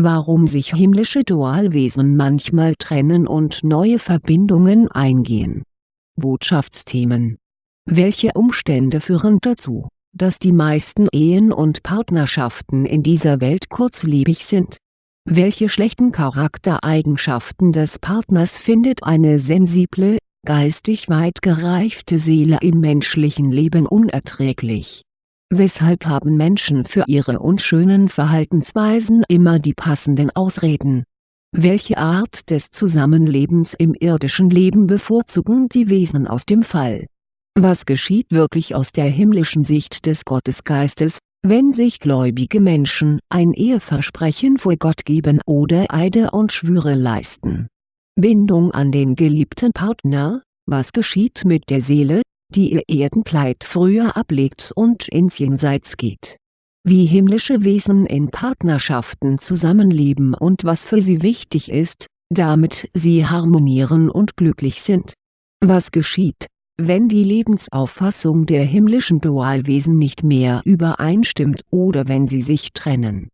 Warum sich himmlische Dualwesen manchmal trennen und neue Verbindungen eingehen. Botschaftsthemen Welche Umstände führen dazu, dass die meisten Ehen und Partnerschaften in dieser Welt kurzlebig sind? Welche schlechten Charaktereigenschaften des Partners findet eine sensible, geistig weit gereifte Seele im menschlichen Leben unerträglich Weshalb haben Menschen für ihre unschönen Verhaltensweisen immer die passenden Ausreden? Welche Art des Zusammenlebens im irdischen Leben bevorzugen die Wesen aus dem Fall? Was geschieht wirklich aus der himmlischen Sicht des Gottesgeistes, wenn sich gläubige Menschen ein Eheversprechen vor Gott geben oder Eide und Schwüre leisten? Bindung an den geliebten Partner, was geschieht mit der Seele, die ihr Erdenkleid früher ablegt und ins Jenseits geht. Wie himmlische Wesen in Partnerschaften zusammenleben und was für sie wichtig ist, damit sie harmonieren und glücklich sind. Was geschieht, wenn die Lebensauffassung der himmlischen Dualwesen nicht mehr übereinstimmt oder wenn sie sich trennen.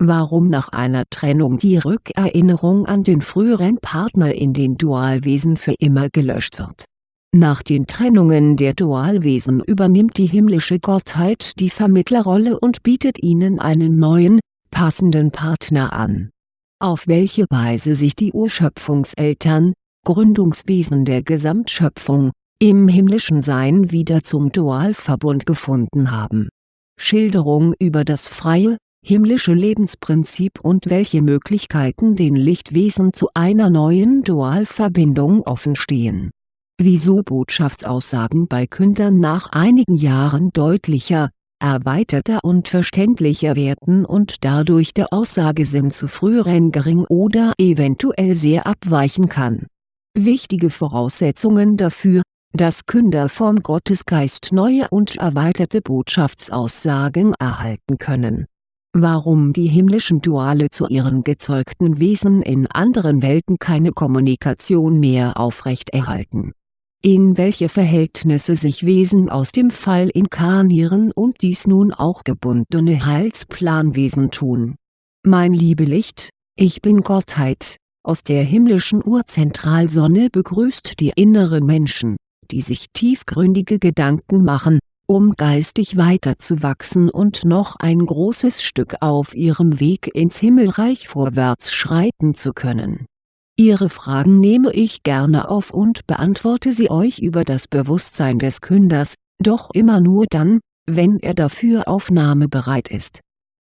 Warum nach einer Trennung die Rückerinnerung an den früheren Partner in den Dualwesen für immer gelöscht wird nach den Trennungen der Dualwesen übernimmt die himmlische Gottheit die Vermittlerrolle und bietet ihnen einen neuen, passenden Partner an. Auf welche Weise sich die Urschöpfungseltern, Gründungswesen der Gesamtschöpfung, im himmlischen Sein wieder zum Dualverbund gefunden haben. Schilderung über das freie, himmlische Lebensprinzip und welche Möglichkeiten den Lichtwesen zu einer neuen Dualverbindung offenstehen wieso Botschaftsaussagen bei Kündern nach einigen Jahren deutlicher, erweiterter und verständlicher werden und dadurch der Aussagesinn zu früheren gering oder eventuell sehr abweichen kann. Wichtige Voraussetzungen dafür, dass Künder vom Gottesgeist neue und erweiterte Botschaftsaussagen erhalten können. Warum die himmlischen Duale zu ihren gezeugten Wesen in anderen Welten keine Kommunikation mehr aufrechterhalten in welche Verhältnisse sich Wesen aus dem Fall inkarnieren und dies nun auch gebundene Heilsplanwesen tun. Mein Liebelicht, ich bin Gottheit, aus der himmlischen Urzentralsonne begrüßt die inneren Menschen, die sich tiefgründige Gedanken machen, um geistig weiterzuwachsen und noch ein großes Stück auf ihrem Weg ins Himmelreich vorwärts schreiten zu können Ihre Fragen nehme ich gerne auf und beantworte sie euch über das Bewusstsein des Künders, doch immer nur dann, wenn er dafür aufnahmebereit ist.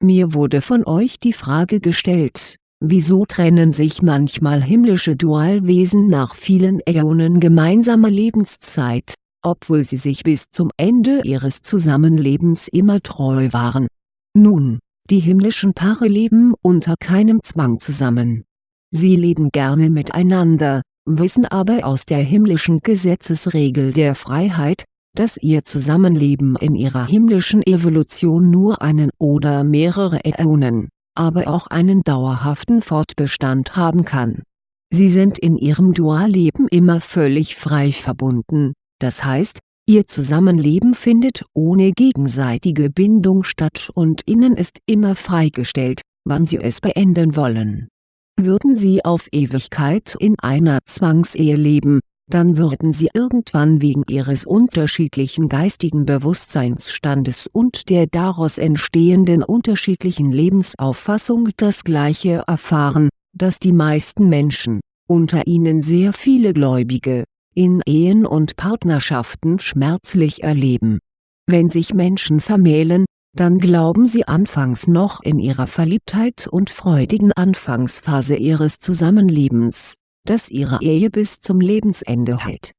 Mir wurde von euch die Frage gestellt, wieso trennen sich manchmal himmlische Dualwesen nach vielen Äonen gemeinsamer Lebenszeit, obwohl sie sich bis zum Ende ihres Zusammenlebens immer treu waren. Nun, die himmlischen Paare leben unter keinem Zwang zusammen Sie leben gerne miteinander, wissen aber aus der himmlischen Gesetzesregel der Freiheit, dass ihr Zusammenleben in ihrer himmlischen Evolution nur einen oder mehrere Äonen, aber auch einen dauerhaften Fortbestand haben kann. Sie sind in ihrem Dualleben immer völlig frei verbunden, das heißt, ihr Zusammenleben findet ohne gegenseitige Bindung statt und ihnen ist immer freigestellt, wann sie es beenden wollen würden sie auf Ewigkeit in einer Zwangsehe leben, dann würden sie irgendwann wegen ihres unterschiedlichen geistigen Bewusstseinsstandes und der daraus entstehenden unterschiedlichen Lebensauffassung das Gleiche erfahren, das die meisten Menschen, unter ihnen sehr viele Gläubige, in Ehen und Partnerschaften schmerzlich erleben. Wenn sich Menschen vermählen, dann glauben sie anfangs noch in ihrer Verliebtheit und freudigen Anfangsphase ihres Zusammenlebens, dass ihre Ehe bis zum Lebensende hält.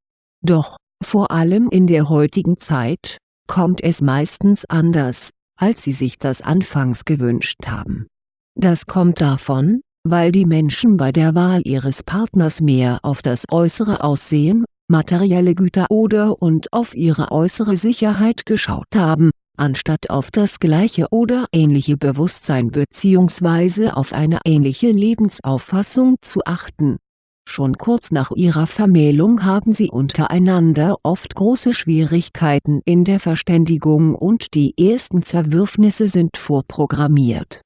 Doch, vor allem in der heutigen Zeit, kommt es meistens anders, als sie sich das anfangs gewünscht haben. Das kommt davon, weil die Menschen bei der Wahl ihres Partners mehr auf das äußere Aussehen, materielle Güter oder und auf ihre äußere Sicherheit geschaut haben, anstatt auf das gleiche oder ähnliche Bewusstsein bzw. auf eine ähnliche Lebensauffassung zu achten. Schon kurz nach ihrer Vermählung haben sie untereinander oft große Schwierigkeiten in der Verständigung und die ersten Zerwürfnisse sind vorprogrammiert.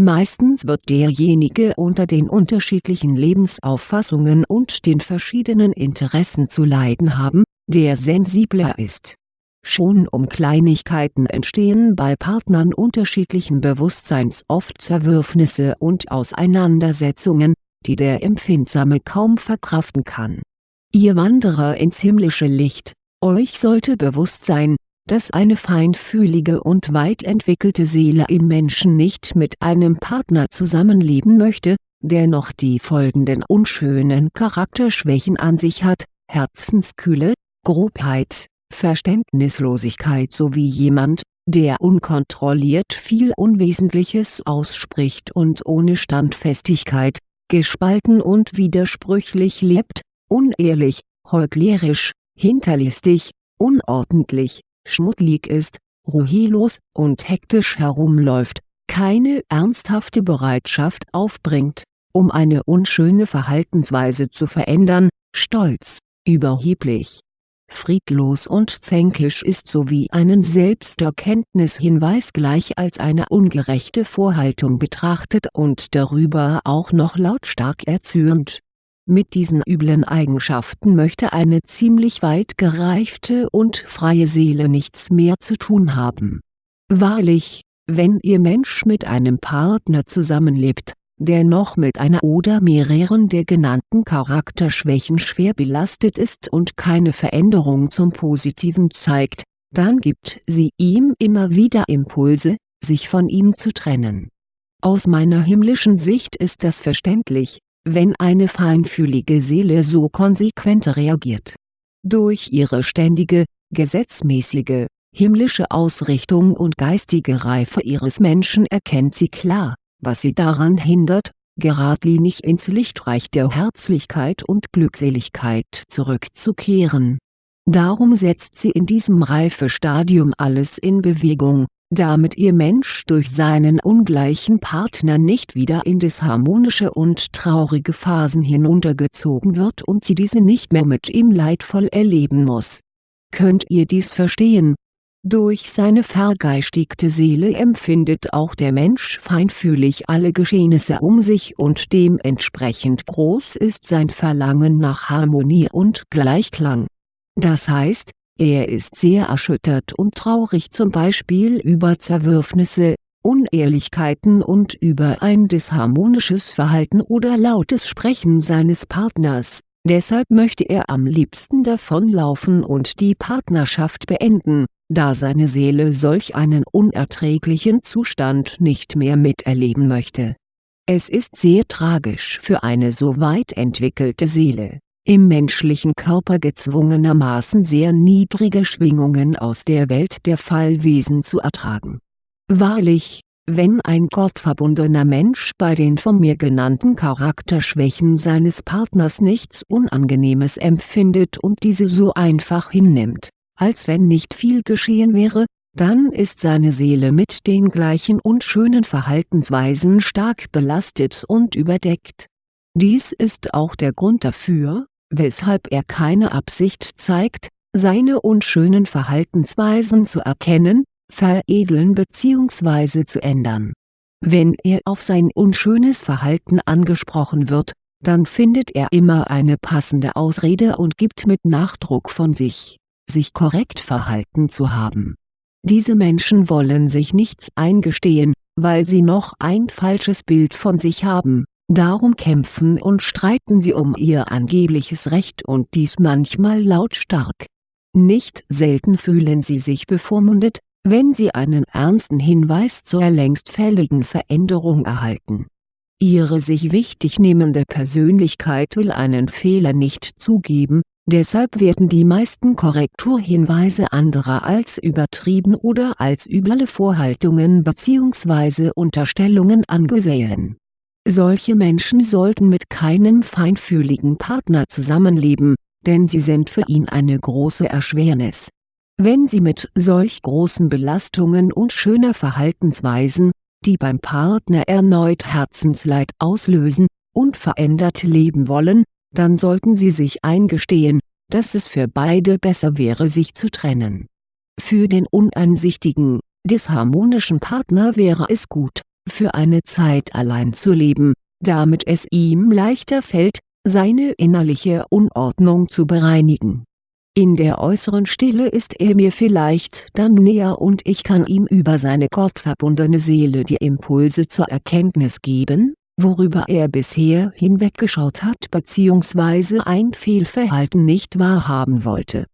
Meistens wird derjenige unter den unterschiedlichen Lebensauffassungen und den verschiedenen Interessen zu leiden haben, der sensibler ist. Schon um Kleinigkeiten entstehen bei Partnern unterschiedlichen Bewusstseins oft Zerwürfnisse und Auseinandersetzungen, die der Empfindsame kaum verkraften kann. Ihr Wanderer ins himmlische Licht, euch sollte bewusst sein, dass eine feinfühlige und weit entwickelte Seele im Menschen nicht mit einem Partner zusammenleben möchte, der noch die folgenden unschönen Charakterschwächen an sich hat, Herzenskühle, Grobheit, Verständnislosigkeit sowie jemand, der unkontrolliert viel Unwesentliches ausspricht und ohne Standfestigkeit, gespalten und widersprüchlich lebt, unehrlich, heuchlerisch, hinterlistig, unordentlich, schmuddelig ist, ruhelos und hektisch herumläuft, keine ernsthafte Bereitschaft aufbringt, um eine unschöne Verhaltensweise zu verändern, stolz, überheblich, friedlos und zänkisch ist sowie einen Selbsterkenntnishinweis gleich als eine ungerechte Vorhaltung betrachtet und darüber auch noch lautstark erzürnt mit diesen üblen Eigenschaften möchte eine ziemlich weit gereifte und freie Seele nichts mehr zu tun haben. Wahrlich, wenn Ihr Mensch mit einem Partner zusammenlebt, der noch mit einer oder mehreren der genannten Charakterschwächen schwer belastet ist und keine Veränderung zum Positiven zeigt, dann gibt sie ihm immer wieder Impulse, sich von ihm zu trennen. Aus meiner himmlischen Sicht ist das verständlich, wenn eine feinfühlige Seele so konsequent reagiert. Durch ihre ständige, gesetzmäßige, himmlische Ausrichtung und geistige Reife ihres Menschen erkennt sie klar, was sie daran hindert, geradlinig ins Lichtreich der Herzlichkeit und Glückseligkeit zurückzukehren. Darum setzt sie in diesem Reifestadium alles in Bewegung, damit ihr Mensch durch seinen ungleichen Partner nicht wieder in disharmonische und traurige Phasen hinuntergezogen wird und sie diese nicht mehr mit ihm leidvoll erleben muss. Könnt ihr dies verstehen? Durch seine vergeistigte Seele empfindet auch der Mensch feinfühlig alle Geschehnisse um sich und dementsprechend groß ist sein Verlangen nach Harmonie und Gleichklang. Das heißt, er ist sehr erschüttert und traurig zum Beispiel über Zerwürfnisse, Unehrlichkeiten und über ein disharmonisches Verhalten oder lautes Sprechen seines Partners, deshalb möchte er am liebsten davonlaufen und die Partnerschaft beenden, da seine Seele solch einen unerträglichen Zustand nicht mehr miterleben möchte. Es ist sehr tragisch für eine so weit entwickelte Seele im menschlichen Körper gezwungenermaßen sehr niedrige Schwingungen aus der Welt der Fallwesen zu ertragen. Wahrlich, wenn ein gottverbundener Mensch bei den von mir genannten Charakterschwächen seines Partners nichts Unangenehmes empfindet und diese so einfach hinnimmt, als wenn nicht viel geschehen wäre, dann ist seine Seele mit den gleichen unschönen Verhaltensweisen stark belastet und überdeckt. Dies ist auch der Grund dafür, weshalb er keine Absicht zeigt, seine unschönen Verhaltensweisen zu erkennen, veredeln bzw. zu ändern. Wenn er auf sein unschönes Verhalten angesprochen wird, dann findet er immer eine passende Ausrede und gibt mit Nachdruck von sich, sich korrekt verhalten zu haben. Diese Menschen wollen sich nichts eingestehen, weil sie noch ein falsches Bild von sich haben, Darum kämpfen und streiten sie um ihr angebliches Recht und dies manchmal lautstark. Nicht selten fühlen sie sich bevormundet, wenn sie einen ernsten Hinweis zur längst fälligen Veränderung erhalten. Ihre sich wichtig nehmende Persönlichkeit will einen Fehler nicht zugeben, deshalb werden die meisten Korrekturhinweise anderer als übertrieben oder als üble Vorhaltungen bzw. Unterstellungen angesehen solche Menschen sollten mit keinem feinfühligen Partner zusammenleben, denn sie sind für ihn eine große Erschwernis. Wenn sie mit solch großen Belastungen und schöner Verhaltensweisen, die beim Partner erneut Herzensleid auslösen, unverändert leben wollen, dann sollten sie sich eingestehen, dass es für beide besser wäre sich zu trennen. Für den uneinsichtigen, disharmonischen Partner wäre es gut, für eine Zeit allein zu leben, damit es ihm leichter fällt, seine innerliche Unordnung zu bereinigen. In der äußeren Stille ist er mir vielleicht dann näher und ich kann ihm über seine gottverbundene Seele die Impulse zur Erkenntnis geben, worüber er bisher hinweggeschaut hat bzw. ein Fehlverhalten nicht wahrhaben wollte.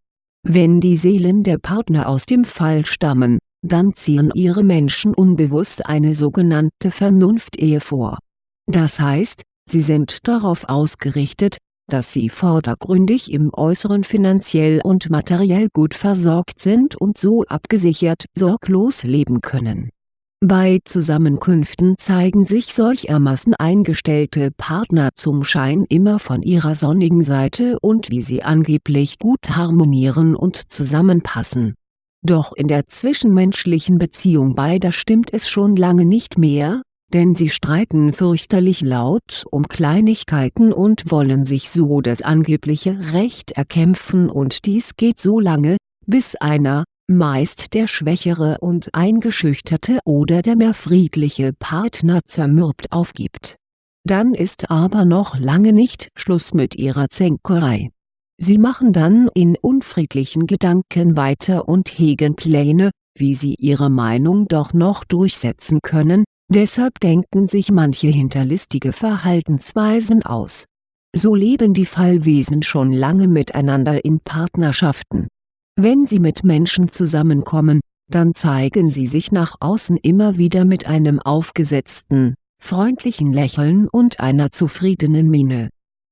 Wenn die Seelen der Partner aus dem Fall stammen, dann ziehen ihre Menschen unbewusst eine sogenannte Vernunftehe vor. Das heißt, sie sind darauf ausgerichtet, dass sie vordergründig im Äußeren finanziell und materiell gut versorgt sind und so abgesichert sorglos leben können. Bei Zusammenkünften zeigen sich solchermaßen eingestellte Partner zum Schein immer von ihrer sonnigen Seite und wie sie angeblich gut harmonieren und zusammenpassen. Doch in der zwischenmenschlichen Beziehung beider stimmt es schon lange nicht mehr, denn sie streiten fürchterlich laut um Kleinigkeiten und wollen sich so das angebliche Recht erkämpfen und dies geht so lange, bis einer, meist der schwächere und eingeschüchterte oder der mehr friedliche Partner zermürbt aufgibt. Dann ist aber noch lange nicht Schluss mit ihrer Zänkerei. Sie machen dann in unfriedlichen Gedanken weiter und hegen Pläne, wie sie ihre Meinung doch noch durchsetzen können, Deshalb denken sich manche hinterlistige Verhaltensweisen aus. So leben die Fallwesen schon lange miteinander in Partnerschaften. Wenn sie mit Menschen zusammenkommen, dann zeigen sie sich nach außen immer wieder mit einem aufgesetzten, freundlichen Lächeln und einer zufriedenen Miene.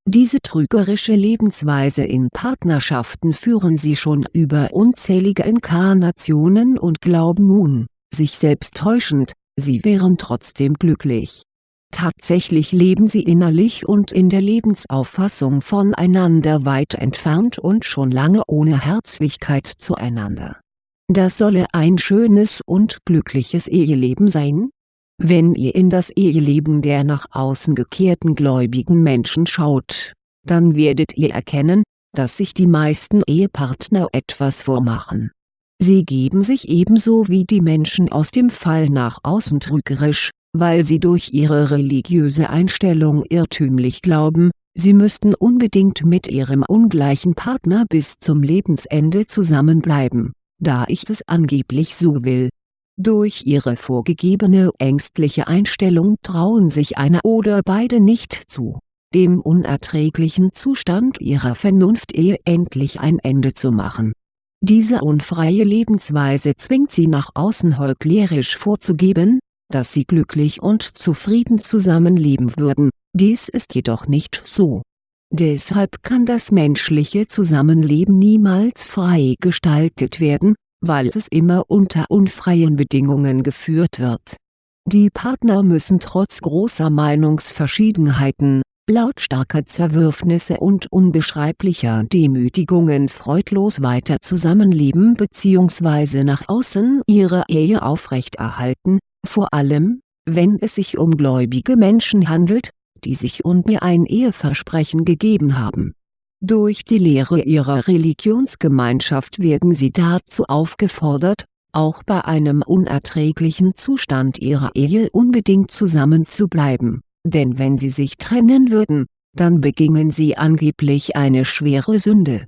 Diese trügerische Lebensweise in Partnerschaften führen sie schon über unzählige Inkarnationen und glauben nun, sich selbst täuschend, sie wären trotzdem glücklich. Tatsächlich leben sie innerlich und in der Lebensauffassung voneinander weit entfernt und schon lange ohne Herzlichkeit zueinander. Das solle ein schönes und glückliches Eheleben sein? Wenn ihr in das Eheleben der nach außen gekehrten gläubigen Menschen schaut, dann werdet ihr erkennen, dass sich die meisten Ehepartner etwas vormachen Sie geben sich ebenso wie die Menschen aus dem Fall nach außen trügerisch, weil sie durch ihre religiöse Einstellung irrtümlich glauben, sie müssten unbedingt mit ihrem ungleichen Partner bis zum Lebensende zusammenbleiben, da ich es angeblich so will. Durch ihre vorgegebene ängstliche Einstellung trauen sich einer oder beide nicht zu, dem unerträglichen Zustand ihrer Vernunftehe endlich ein Ende zu machen diese unfreie Lebensweise zwingt sie nach außen heuchlerisch vorzugeben, dass sie glücklich und zufrieden zusammenleben würden, dies ist jedoch nicht so. Deshalb kann das menschliche Zusammenleben niemals frei gestaltet werden, weil es immer unter unfreien Bedingungen geführt wird. Die Partner müssen trotz großer Meinungsverschiedenheiten, lautstarker Zerwürfnisse und unbeschreiblicher Demütigungen freudlos weiter zusammenleben bzw. nach außen ihre Ehe aufrechterhalten, vor allem, wenn es sich um gläubige Menschen handelt, die sich und mir ein Eheversprechen gegeben haben. Durch die Lehre ihrer Religionsgemeinschaft werden sie dazu aufgefordert, auch bei einem unerträglichen Zustand ihrer Ehe unbedingt zusammenzubleiben denn wenn sie sich trennen würden, dann begingen sie angeblich eine schwere Sünde.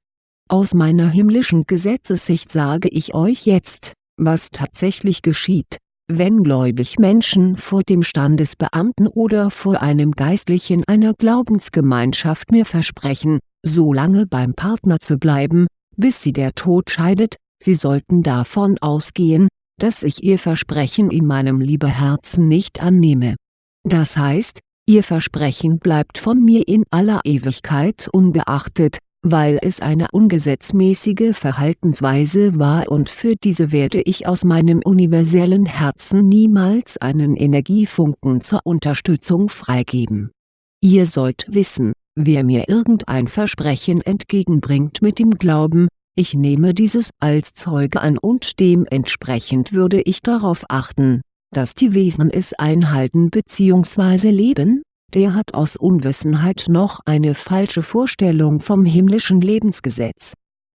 Aus meiner himmlischen Gesetzessicht sage ich euch jetzt, was tatsächlich geschieht, wenn gläubig Menschen vor dem Standesbeamten oder vor einem Geistlichen einer Glaubensgemeinschaft mir versprechen, so lange beim Partner zu bleiben, bis sie der Tod scheidet, sie sollten davon ausgehen, dass ich ihr Versprechen in meinem Liebeherzen nicht annehme. Das heißt, Ihr Versprechen bleibt von mir in aller Ewigkeit unbeachtet, weil es eine ungesetzmäßige Verhaltensweise war und für diese werde ich aus meinem universellen Herzen niemals einen Energiefunken zur Unterstützung freigeben. Ihr sollt wissen, wer mir irgendein Versprechen entgegenbringt mit dem Glauben, ich nehme dieses als Zeuge an und dementsprechend würde ich darauf achten, dass die Wesen es einhalten bzw. leben, der hat aus Unwissenheit noch eine falsche Vorstellung vom himmlischen Lebensgesetz.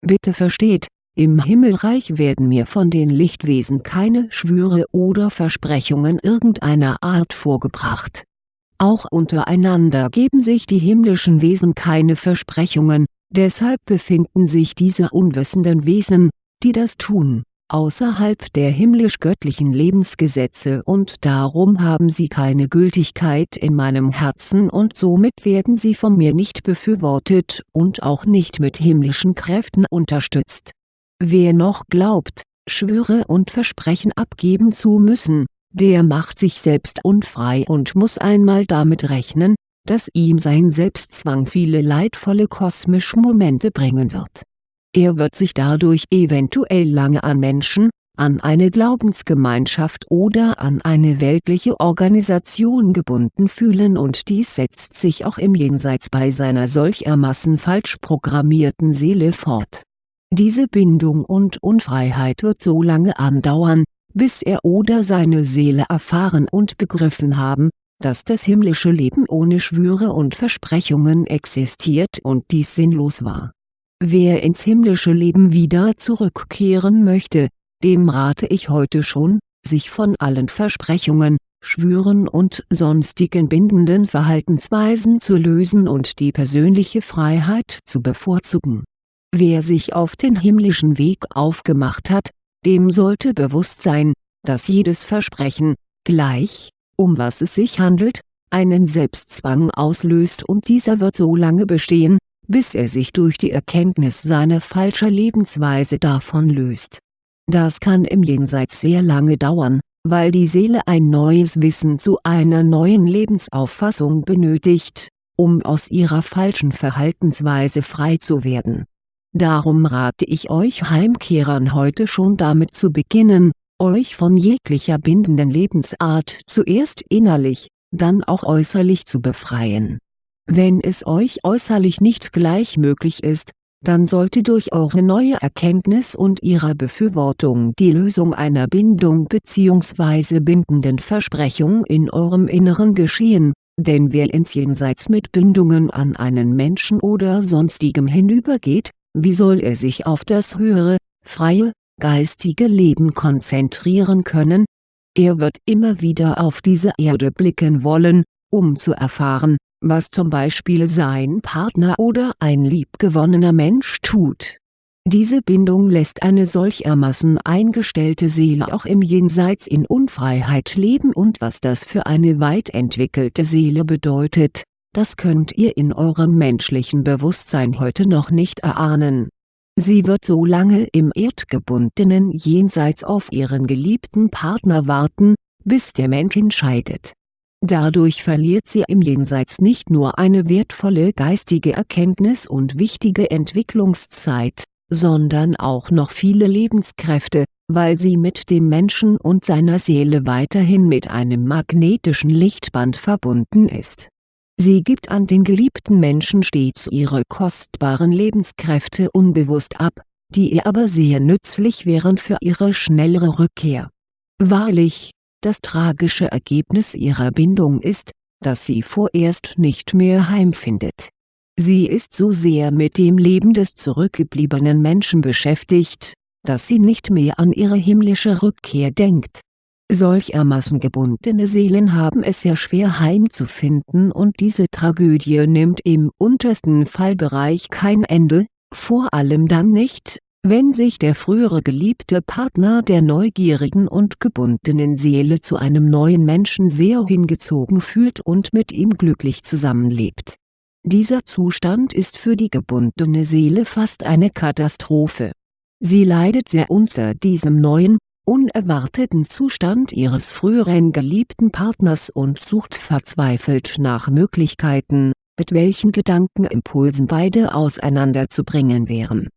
Bitte versteht, Im Himmelreich werden mir von den Lichtwesen keine Schwüre oder Versprechungen irgendeiner Art vorgebracht. Auch untereinander geben sich die himmlischen Wesen keine Versprechungen, deshalb befinden sich diese unwissenden Wesen, die das tun, außerhalb der himmlisch-göttlichen Lebensgesetze und darum haben sie keine Gültigkeit in meinem Herzen und somit werden sie von mir nicht befürwortet und auch nicht mit himmlischen Kräften unterstützt. Wer noch glaubt, Schwüre und Versprechen abgeben zu müssen, der macht sich selbst unfrei und muss einmal damit rechnen, dass ihm sein Selbstzwang viele leidvolle kosmische Momente bringen wird er wird sich dadurch eventuell lange an Menschen, an eine Glaubensgemeinschaft oder an eine weltliche Organisation gebunden fühlen und dies setzt sich auch im Jenseits bei seiner solchermaßen falsch programmierten Seele fort. Diese Bindung und Unfreiheit wird so lange andauern, bis er oder seine Seele erfahren und begriffen haben, dass das himmlische Leben ohne Schwüre und Versprechungen existiert und dies sinnlos war Wer ins himmlische Leben wieder zurückkehren möchte, dem rate ich heute schon, sich von allen Versprechungen, Schwüren und sonstigen bindenden Verhaltensweisen zu lösen und die persönliche Freiheit zu bevorzugen. Wer sich auf den himmlischen Weg aufgemacht hat, dem sollte bewusst sein, dass jedes Versprechen, gleich, um was es sich handelt, einen Selbstzwang auslöst und dieser wird so lange bestehen, bis er sich durch die Erkenntnis seiner falscher Lebensweise davon löst. Das kann im Jenseits sehr lange dauern, weil die Seele ein neues Wissen zu einer neuen Lebensauffassung benötigt, um aus ihrer falschen Verhaltensweise frei zu werden. Darum rate ich euch Heimkehrern heute schon damit zu beginnen, euch von jeglicher bindenden Lebensart zuerst innerlich, dann auch äußerlich zu befreien wenn es euch äußerlich nicht gleich möglich ist, dann sollte durch eure neue Erkenntnis und ihrer Befürwortung die Lösung einer Bindung bzw. bindenden Versprechung in eurem Inneren geschehen, denn wer ins Jenseits mit Bindungen an einen Menschen oder sonstigem hinübergeht, wie soll er sich auf das höhere, freie, geistige Leben konzentrieren können? Er wird immer wieder auf diese Erde blicken wollen, um zu erfahren, was zum Beispiel sein Partner oder ein liebgewonnener Mensch tut. Diese Bindung lässt eine solchermaßen eingestellte Seele auch im Jenseits in Unfreiheit leben und was das für eine weit entwickelte Seele bedeutet, das könnt ihr in eurem menschlichen Bewusstsein heute noch nicht erahnen. Sie wird so lange im erdgebundenen Jenseits auf ihren geliebten Partner warten, bis der Mensch entscheidet Dadurch verliert sie im Jenseits nicht nur eine wertvolle geistige Erkenntnis und wichtige Entwicklungszeit, sondern auch noch viele Lebenskräfte, weil sie mit dem Menschen und seiner Seele weiterhin mit einem magnetischen Lichtband verbunden ist. Sie gibt an den geliebten Menschen stets ihre kostbaren Lebenskräfte unbewusst ab, die ihr aber sehr nützlich wären für ihre schnellere Rückkehr. Wahrlich, das tragische Ergebnis ihrer Bindung ist, dass sie vorerst nicht mehr heimfindet. Sie ist so sehr mit dem Leben des zurückgebliebenen Menschen beschäftigt, dass sie nicht mehr an ihre himmlische Rückkehr denkt. Solchermaßen gebundene Seelen haben es sehr schwer heimzufinden und diese Tragödie nimmt im untersten Fallbereich kein Ende, vor allem dann nicht, wenn sich der frühere geliebte Partner der neugierigen und gebundenen Seele zu einem neuen Menschen sehr hingezogen fühlt und mit ihm glücklich zusammenlebt. Dieser Zustand ist für die gebundene Seele fast eine Katastrophe. Sie leidet sehr unter diesem neuen, unerwarteten Zustand ihres früheren geliebten Partners und sucht verzweifelt nach Möglichkeiten, mit welchen Gedankenimpulsen beide auseinanderzubringen wären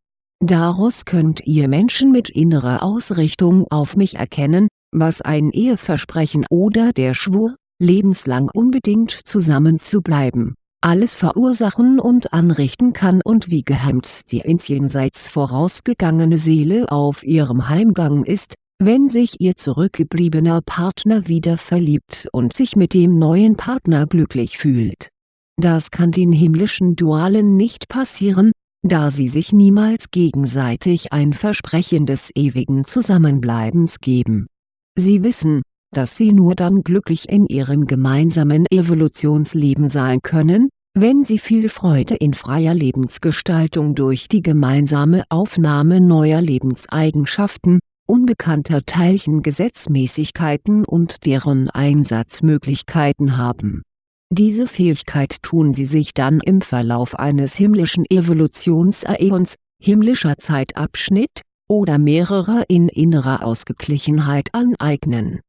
Daraus könnt ihr Menschen mit innerer Ausrichtung auf mich erkennen, was ein Eheversprechen oder der Schwur, lebenslang unbedingt zusammenzubleiben, alles verursachen und anrichten kann und wie gehemmt die ins Jenseits vorausgegangene Seele auf ihrem Heimgang ist, wenn sich ihr zurückgebliebener Partner wieder verliebt und sich mit dem neuen Partner glücklich fühlt. Das kann den himmlischen Dualen nicht passieren, da sie sich niemals gegenseitig ein Versprechen des ewigen Zusammenbleibens geben. Sie wissen, dass sie nur dann glücklich in ihrem gemeinsamen Evolutionsleben sein können, wenn sie viel Freude in freier Lebensgestaltung durch die gemeinsame Aufnahme neuer Lebenseigenschaften, unbekannter Teilchengesetzmäßigkeiten und deren Einsatzmöglichkeiten haben. Diese Fähigkeit tun sie sich dann im Verlauf eines himmlischen Evolutionsäons, himmlischer Zeitabschnitt, oder mehrerer in innerer Ausgeglichenheit aneignen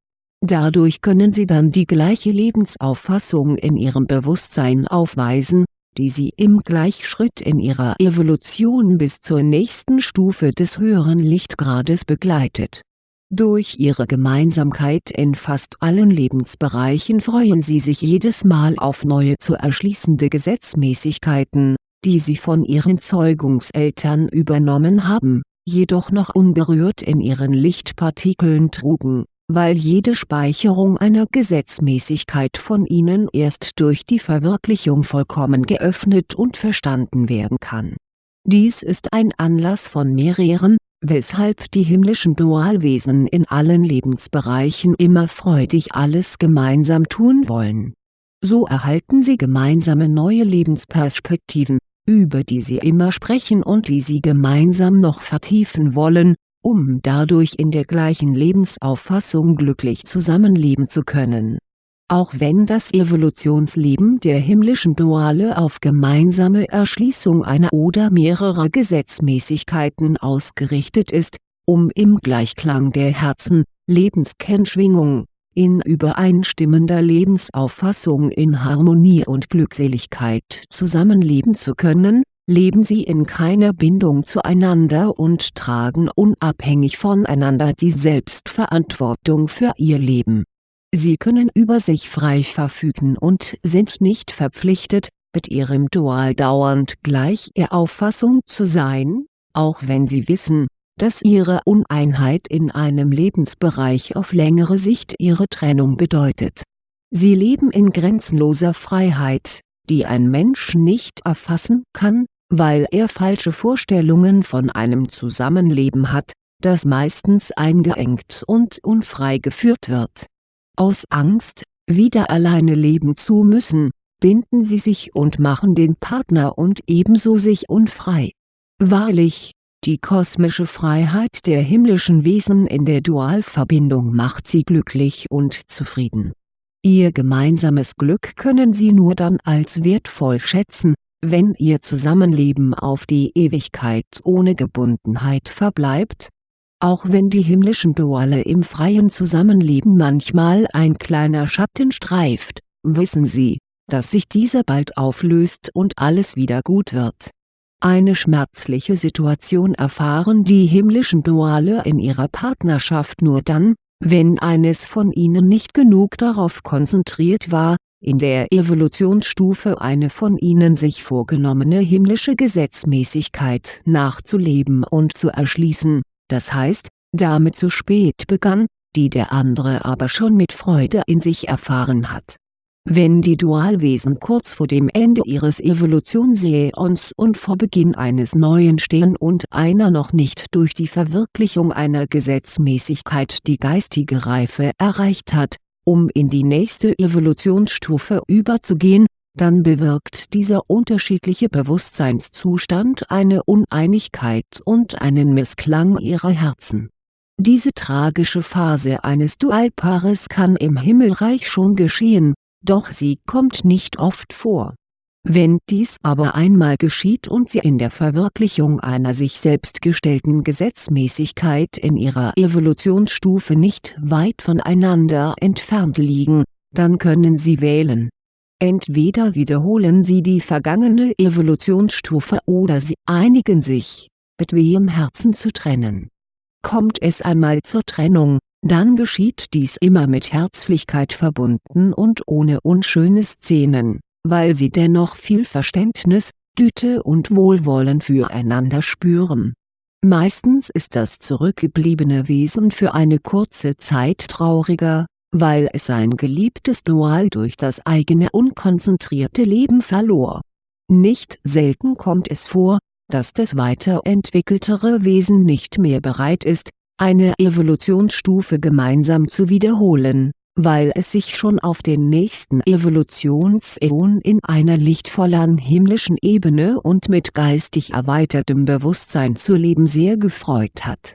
Dadurch können sie dann die gleiche Lebensauffassung in ihrem Bewusstsein aufweisen, die sie im Gleichschritt in ihrer Evolution bis zur nächsten Stufe des höheren Lichtgrades begleitet. Durch ihre Gemeinsamkeit in fast allen Lebensbereichen freuen sie sich jedes Mal auf neue zu erschließende Gesetzmäßigkeiten, die sie von ihren Zeugungseltern übernommen haben, jedoch noch unberührt in ihren Lichtpartikeln trugen weil jede Speicherung einer Gesetzmäßigkeit von ihnen erst durch die Verwirklichung vollkommen geöffnet und verstanden werden kann. Dies ist ein Anlass von mehreren, weshalb die himmlischen Dualwesen in allen Lebensbereichen immer freudig alles gemeinsam tun wollen. So erhalten sie gemeinsame neue Lebensperspektiven, über die sie immer sprechen und die sie gemeinsam noch vertiefen wollen, um dadurch in der gleichen Lebensauffassung glücklich zusammenleben zu können. Auch wenn das Evolutionsleben der himmlischen Duale auf gemeinsame Erschließung einer oder mehrerer Gesetzmäßigkeiten ausgerichtet ist, um im Gleichklang der Herzen, Lebenskennschwingung, in übereinstimmender Lebensauffassung in Harmonie und Glückseligkeit zusammenleben zu können leben sie in keiner Bindung zueinander und tragen unabhängig voneinander die Selbstverantwortung für ihr Leben. Sie können über sich frei verfügen und sind nicht verpflichtet, mit ihrem Dual dauernd gleicher Auffassung zu sein, auch wenn sie wissen, dass ihre Uneinheit in einem Lebensbereich auf längere Sicht ihre Trennung bedeutet. Sie leben in grenzenloser Freiheit, die ein Mensch nicht erfassen kann, weil er falsche Vorstellungen von einem Zusammenleben hat, das meistens eingeengt und unfrei geführt wird. Aus Angst, wieder alleine leben zu müssen, binden sie sich und machen den Partner und ebenso sich unfrei. Wahrlich, die kosmische Freiheit der himmlischen Wesen in der Dualverbindung macht sie glücklich und zufrieden. Ihr gemeinsames Glück können sie nur dann als wertvoll schätzen, wenn ihr Zusammenleben auf die Ewigkeit ohne Gebundenheit verbleibt? Auch wenn die himmlischen Duale im freien Zusammenleben manchmal ein kleiner Schatten streift, wissen sie, dass sich dieser bald auflöst und alles wieder gut wird. Eine schmerzliche Situation erfahren die himmlischen Duale in ihrer Partnerschaft nur dann, wenn eines von ihnen nicht genug darauf konzentriert war, in der Evolutionsstufe eine von ihnen sich vorgenommene himmlische Gesetzmäßigkeit nachzuleben und zu erschließen, das heißt, damit zu spät begann, die der andere aber schon mit Freude in sich erfahren hat. Wenn die Dualwesen kurz vor dem Ende ihres Evolutionsäons und vor Beginn eines neuen stehen und einer noch nicht durch die Verwirklichung einer Gesetzmäßigkeit die geistige Reife erreicht hat, um in die nächste Evolutionsstufe überzugehen, dann bewirkt dieser unterschiedliche Bewusstseinszustand eine Uneinigkeit und einen Missklang ihrer Herzen. Diese tragische Phase eines Dualpaares kann im Himmelreich schon geschehen, doch sie kommt nicht oft vor wenn dies aber einmal geschieht und sie in der Verwirklichung einer sich selbst gestellten Gesetzmäßigkeit in ihrer Evolutionsstufe nicht weit voneinander entfernt liegen, dann können sie wählen. Entweder wiederholen sie die vergangene Evolutionsstufe oder sie einigen sich, mit wehem Herzen zu trennen. Kommt es einmal zur Trennung, dann geschieht dies immer mit Herzlichkeit verbunden und ohne unschöne Szenen weil sie dennoch viel Verständnis, Güte und Wohlwollen füreinander spüren. Meistens ist das zurückgebliebene Wesen für eine kurze Zeit trauriger, weil es sein geliebtes Dual durch das eigene unkonzentrierte Leben verlor. Nicht selten kommt es vor, dass das weiterentwickeltere Wesen nicht mehr bereit ist, eine Evolutionsstufe gemeinsam zu wiederholen, weil es sich schon auf den nächsten Evolutionsäon in einer lichtvolleren himmlischen Ebene und mit geistig erweitertem Bewusstsein zu leben sehr gefreut hat.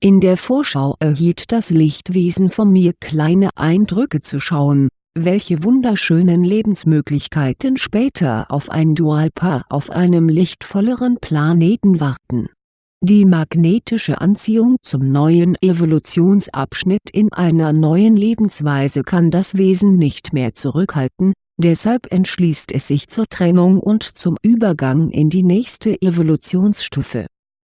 In der Vorschau erhielt das Lichtwesen von mir kleine Eindrücke zu schauen, welche wunderschönen Lebensmöglichkeiten später auf ein Dualpaar auf einem lichtvolleren Planeten warten die magnetische Anziehung zum neuen Evolutionsabschnitt in einer neuen Lebensweise kann das Wesen nicht mehr zurückhalten, deshalb entschließt es sich zur Trennung und zum Übergang in die nächste Evolutionsstufe.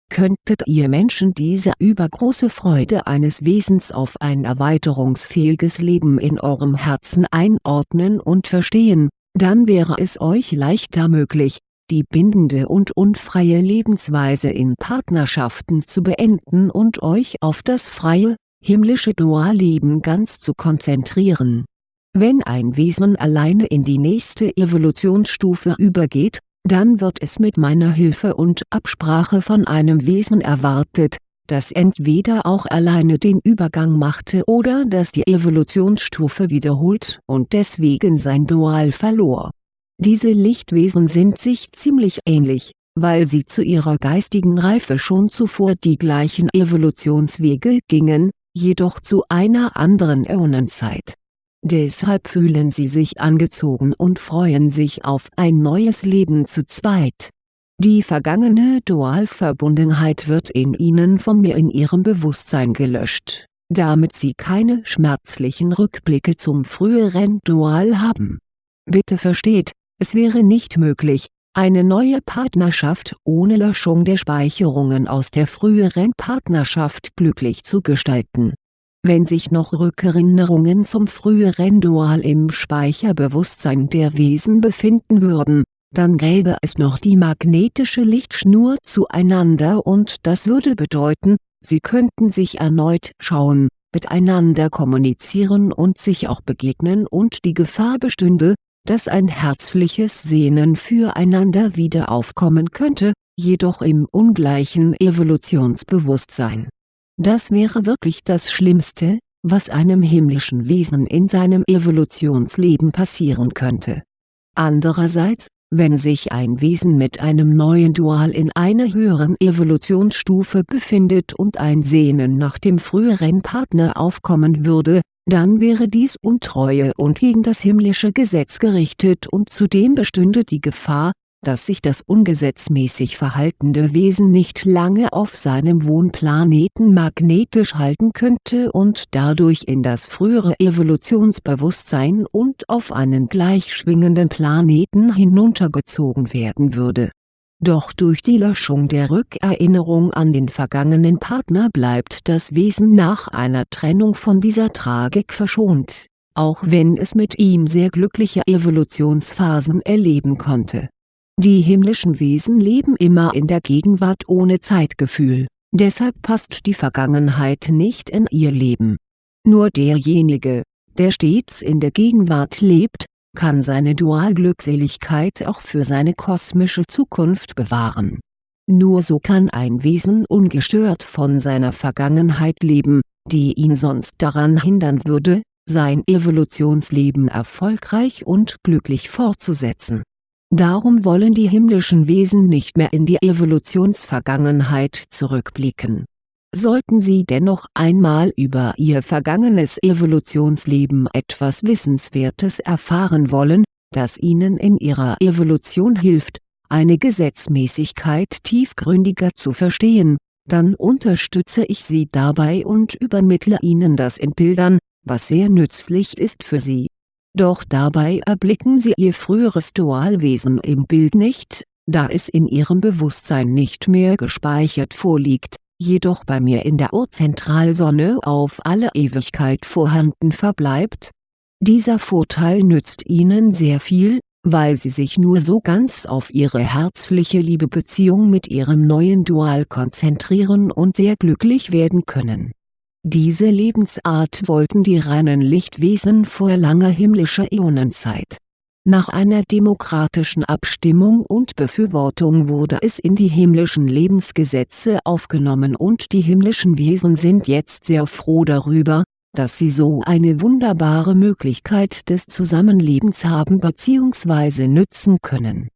Könntet ihr Menschen diese übergroße Freude eines Wesens auf ein erweiterungsfähiges Leben in eurem Herzen einordnen und verstehen, dann wäre es euch leichter möglich, die bindende und unfreie Lebensweise in Partnerschaften zu beenden und euch auf das freie, himmlische Dualleben ganz zu konzentrieren. Wenn ein Wesen alleine in die nächste Evolutionsstufe übergeht, dann wird es mit meiner Hilfe und Absprache von einem Wesen erwartet, das entweder auch alleine den Übergang machte oder das die Evolutionsstufe wiederholt und deswegen sein Dual verlor diese Lichtwesen sind sich ziemlich ähnlich, weil sie zu ihrer geistigen Reife schon zuvor die gleichen Evolutionswege gingen, jedoch zu einer anderen Äonenzeit. Deshalb fühlen sie sich angezogen und freuen sich auf ein neues Leben zu zweit. Die vergangene Dualverbundenheit wird in ihnen von mir in ihrem Bewusstsein gelöscht, damit sie keine schmerzlichen Rückblicke zum früheren Dual haben. Bitte versteht, es wäre nicht möglich, eine neue Partnerschaft ohne Löschung der Speicherungen aus der früheren Partnerschaft glücklich zu gestalten. Wenn sich noch Rückerinnerungen zum früheren Dual im Speicherbewusstsein der Wesen befinden würden, dann gäbe es noch die magnetische Lichtschnur zueinander und das würde bedeuten, sie könnten sich erneut schauen, miteinander kommunizieren und sich auch begegnen und die Gefahr bestünde, dass ein herzliches Sehnen füreinander wieder aufkommen könnte, jedoch im ungleichen Evolutionsbewusstsein. Das wäre wirklich das Schlimmste, was einem himmlischen Wesen in seinem Evolutionsleben passieren könnte. Andererseits, wenn sich ein Wesen mit einem neuen Dual in einer höheren Evolutionsstufe befindet und ein Sehnen nach dem früheren Partner aufkommen würde, dann wäre dies Untreue und gegen das himmlische Gesetz gerichtet und zudem bestünde die Gefahr, dass sich das ungesetzmäßig verhaltende Wesen nicht lange auf seinem Wohnplaneten magnetisch halten könnte und dadurch in das frühere Evolutionsbewusstsein und auf einen gleichschwingenden Planeten hinuntergezogen werden würde doch durch die Löschung der Rückerinnerung an den vergangenen Partner bleibt das Wesen nach einer Trennung von dieser Tragik verschont, auch wenn es mit ihm sehr glückliche Evolutionsphasen erleben konnte. Die himmlischen Wesen leben immer in der Gegenwart ohne Zeitgefühl, deshalb passt die Vergangenheit nicht in ihr Leben. Nur derjenige, der stets in der Gegenwart lebt, kann seine Dualglückseligkeit auch für seine kosmische Zukunft bewahren. Nur so kann ein Wesen ungestört von seiner Vergangenheit leben, die ihn sonst daran hindern würde, sein Evolutionsleben erfolgreich und glücklich fortzusetzen. Darum wollen die himmlischen Wesen nicht mehr in die Evolutionsvergangenheit zurückblicken Sollten Sie dennoch einmal über Ihr vergangenes Evolutionsleben etwas Wissenswertes erfahren wollen, das Ihnen in Ihrer Evolution hilft, eine Gesetzmäßigkeit tiefgründiger zu verstehen, dann unterstütze ich Sie dabei und übermittle Ihnen das in Bildern, was sehr nützlich ist für Sie. Doch dabei erblicken Sie Ihr früheres Dualwesen im Bild nicht, da es in Ihrem Bewusstsein nicht mehr gespeichert vorliegt jedoch bei mir in der Urzentralsonne auf alle Ewigkeit vorhanden verbleibt? Dieser Vorteil nützt Ihnen sehr viel, weil Sie sich nur so ganz auf Ihre herzliche Liebebeziehung mit Ihrem neuen Dual konzentrieren und sehr glücklich werden können. Diese Lebensart wollten die reinen Lichtwesen vor langer himmlischer Äonenzeit Nach einer demokratischen Abstimmung und Befürwortung wurde es in die himmlischen Lebensgesetze aufgenommen und die himmlischen Wesen sind jetzt sehr froh darüber, dass sie so eine wunderbare Möglichkeit des Zusammenlebens haben bzw. nützen können.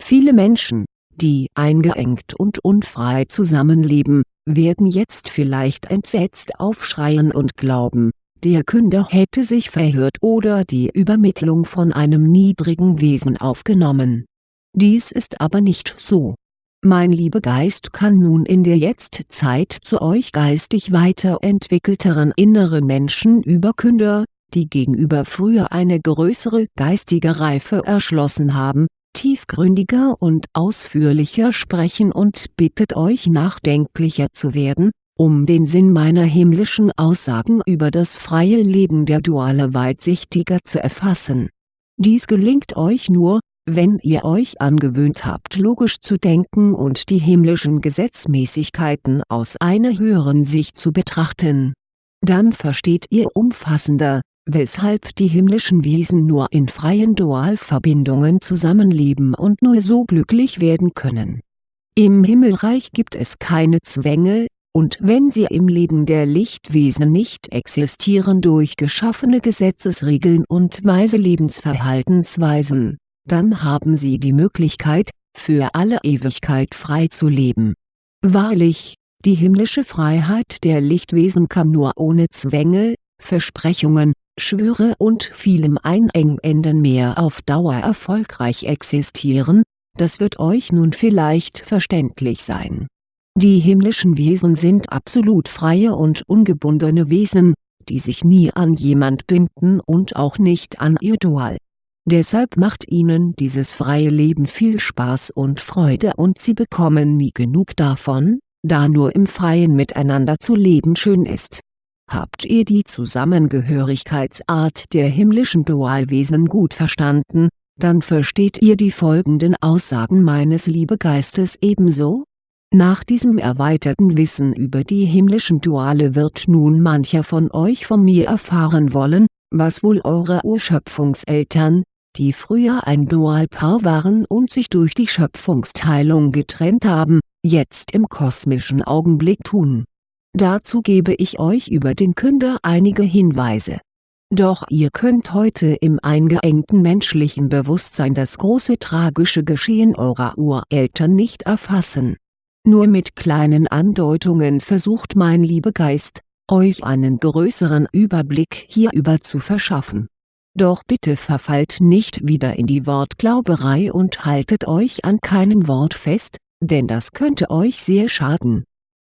Viele Menschen, die eingeengt und unfrei zusammenleben, werden jetzt vielleicht entsetzt aufschreien und glauben, der Künder hätte sich verhört oder die Übermittlung von einem niedrigen Wesen aufgenommen. Dies ist aber nicht so. Mein Liebegeist kann nun in der Jetztzeit zu euch geistig weiterentwickelteren inneren Menschen über Künder, die gegenüber früher eine größere geistige Reife erschlossen haben, tiefgründiger und ausführlicher sprechen und bittet euch nachdenklicher zu werden, um den Sinn meiner himmlischen Aussagen über das freie Leben der Duale weitsichtiger zu erfassen. Dies gelingt euch nur, wenn ihr euch angewöhnt habt logisch zu denken und die himmlischen Gesetzmäßigkeiten aus einer höheren Sicht zu betrachten. Dann versteht ihr umfassender, weshalb die himmlischen Wesen nur in freien Dualverbindungen zusammenleben und nur so glücklich werden können. Im Himmelreich gibt es keine Zwänge, und wenn sie im Leben der Lichtwesen nicht existieren durch geschaffene Gesetzesregeln und weise Lebensverhaltensweisen, dann haben sie die Möglichkeit, für alle Ewigkeit frei zu leben. Wahrlich, die himmlische Freiheit der Lichtwesen kann nur ohne Zwänge, Versprechungen, Schwüre und vielem Einengenden mehr auf Dauer erfolgreich existieren, das wird euch nun vielleicht verständlich sein die himmlischen Wesen sind absolut freie und ungebundene Wesen, die sich nie an jemand binden und auch nicht an ihr Dual. Deshalb macht ihnen dieses freie Leben viel Spaß und Freude und sie bekommen nie genug davon, da nur im Freien miteinander zu leben schön ist. Habt ihr die Zusammengehörigkeitsart der himmlischen Dualwesen gut verstanden, dann versteht ihr die folgenden Aussagen meines Liebegeistes ebenso, nach diesem erweiterten Wissen über die himmlischen Duale wird nun mancher von euch von mir erfahren wollen, was wohl eure Urschöpfungseltern, die früher ein Dualpaar waren und sich durch die Schöpfungsteilung getrennt haben, jetzt im kosmischen Augenblick tun. Dazu gebe ich euch über den Künder einige Hinweise. Doch ihr könnt heute im eingeengten menschlichen Bewusstsein das große tragische Geschehen eurer Ureltern nicht erfassen nur mit kleinen Andeutungen versucht mein Liebegeist, euch einen größeren Überblick hierüber zu verschaffen. Doch bitte verfallt nicht wieder in die Wortglauberei und haltet euch an keinem Wort fest, denn das könnte euch sehr schaden.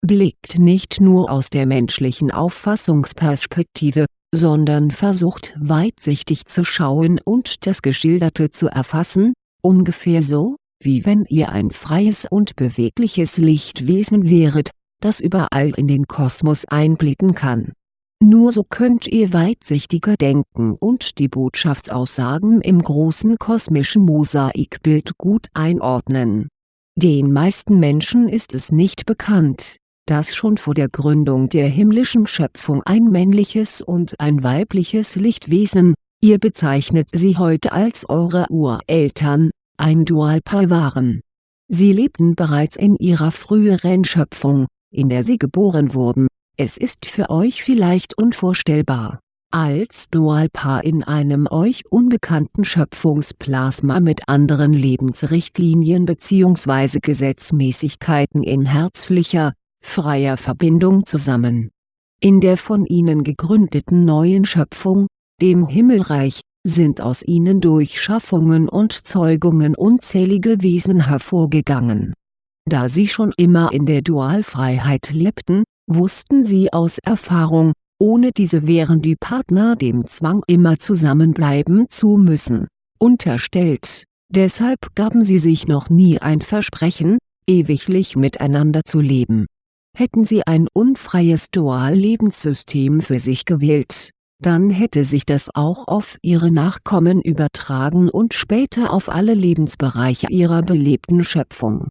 Blickt nicht nur aus der menschlichen Auffassungsperspektive, sondern versucht weitsichtig zu schauen und das Geschilderte zu erfassen, ungefähr so, wie wenn ihr ein freies und bewegliches Lichtwesen wäret, das überall in den Kosmos einblicken kann. Nur so könnt ihr weitsichtiger denken und die Botschaftsaussagen im großen kosmischen Mosaikbild gut einordnen. Den meisten Menschen ist es nicht bekannt, dass schon vor der Gründung der himmlischen Schöpfung ein männliches und ein weibliches Lichtwesen, ihr bezeichnet sie heute als eure Ureltern, ein Dualpaar waren. Sie lebten bereits in ihrer früheren Schöpfung, in der sie geboren wurden, es ist für euch vielleicht unvorstellbar, als Dualpaar in einem euch unbekannten Schöpfungsplasma mit anderen Lebensrichtlinien bzw. Gesetzmäßigkeiten in herzlicher, freier Verbindung zusammen. In der von ihnen gegründeten neuen Schöpfung, dem Himmelreich, sind aus ihnen durch Schaffungen und Zeugungen unzählige Wesen hervorgegangen. Da sie schon immer in der Dualfreiheit lebten, wussten sie aus Erfahrung, ohne diese wären die Partner dem Zwang immer zusammenbleiben zu müssen, unterstellt, deshalb gaben sie sich noch nie ein Versprechen, ewiglich miteinander zu leben. Hätten sie ein unfreies Dual-Lebenssystem für sich gewählt dann hätte sich das auch auf ihre Nachkommen übertragen und später auf alle Lebensbereiche ihrer belebten Schöpfung.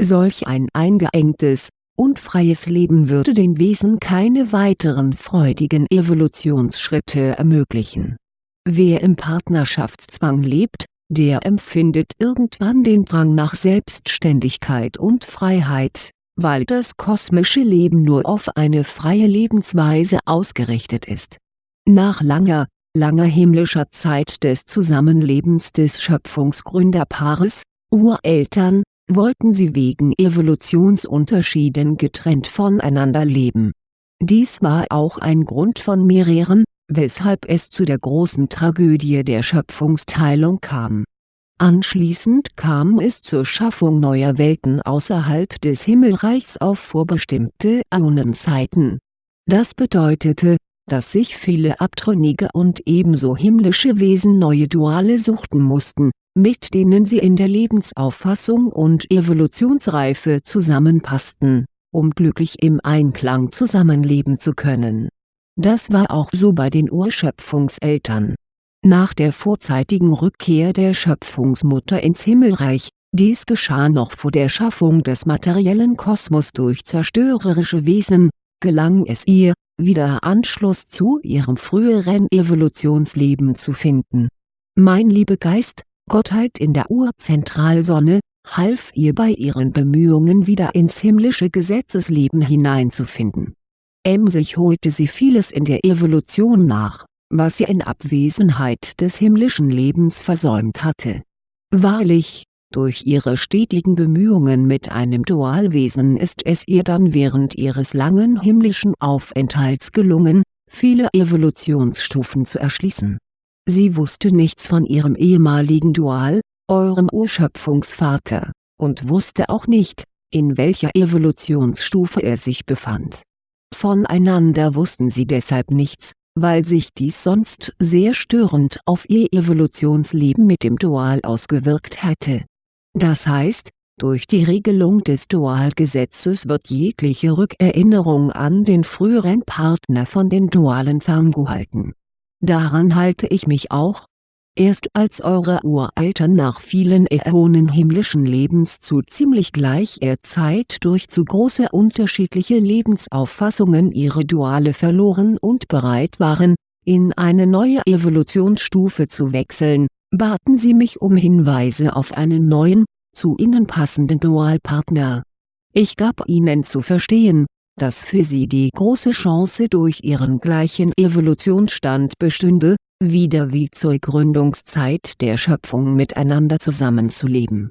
Solch ein eingeengtes, unfreies Leben würde den Wesen keine weiteren freudigen Evolutionsschritte ermöglichen. Wer im Partnerschaftszwang lebt, der empfindet irgendwann den Drang nach Selbstständigkeit und Freiheit, weil das kosmische Leben nur auf eine freie Lebensweise ausgerichtet ist. Nach langer, langer himmlischer Zeit des Zusammenlebens des Schöpfungsgründerpaares, Ureltern, wollten sie wegen Evolutionsunterschieden getrennt voneinander leben. Dies war auch ein Grund von mehreren, weshalb es zu der großen Tragödie der Schöpfungsteilung kam. Anschließend kam es zur Schaffung neuer Welten außerhalb des Himmelreichs auf vorbestimmte Äonenzeiten. Das bedeutete, dass sich viele abtrünnige und ebenso himmlische Wesen neue Duale suchten mussten, mit denen sie in der Lebensauffassung und Evolutionsreife zusammenpassten, um glücklich im Einklang zusammenleben zu können. Das war auch so bei den Urschöpfungseltern. Nach der vorzeitigen Rückkehr der Schöpfungsmutter ins Himmelreich, dies geschah noch vor der Schaffung des materiellen Kosmos durch zerstörerische Wesen, gelang es ihr, wieder Anschluss zu ihrem früheren Evolutionsleben zu finden. Mein Liebegeist, Gottheit in der Urzentralsonne, half ihr bei ihren Bemühungen wieder ins himmlische Gesetzesleben hineinzufinden. Emsig holte sie vieles in der Evolution nach, was sie in Abwesenheit des himmlischen Lebens versäumt hatte. Wahrlich, durch ihre stetigen Bemühungen mit einem Dualwesen ist es ihr dann während ihres langen himmlischen Aufenthalts gelungen, viele Evolutionsstufen zu erschließen. Sie wusste nichts von ihrem ehemaligen Dual, eurem Urschöpfungsvater, und wusste auch nicht, in welcher Evolutionsstufe er sich befand. Voneinander wussten sie deshalb nichts, weil sich dies sonst sehr störend auf ihr Evolutionsleben mit dem Dual ausgewirkt hätte das heißt, durch die Regelung des Dualgesetzes wird jegliche Rückerinnerung an den früheren Partner von den Dualen ferngehalten. Daran halte ich mich auch. Erst als eure Ureltern nach vielen Äonen himmlischen Lebens zu ziemlich gleicher Zeit durch zu große unterschiedliche Lebensauffassungen ihre Duale verloren und bereit waren, in eine neue Evolutionsstufe zu wechseln, baten sie mich um Hinweise auf einen neuen, zu ihnen passenden Dualpartner. Ich gab ihnen zu verstehen, dass für sie die große Chance durch ihren gleichen Evolutionsstand bestünde, wieder wie zur Gründungszeit der Schöpfung miteinander zusammenzuleben.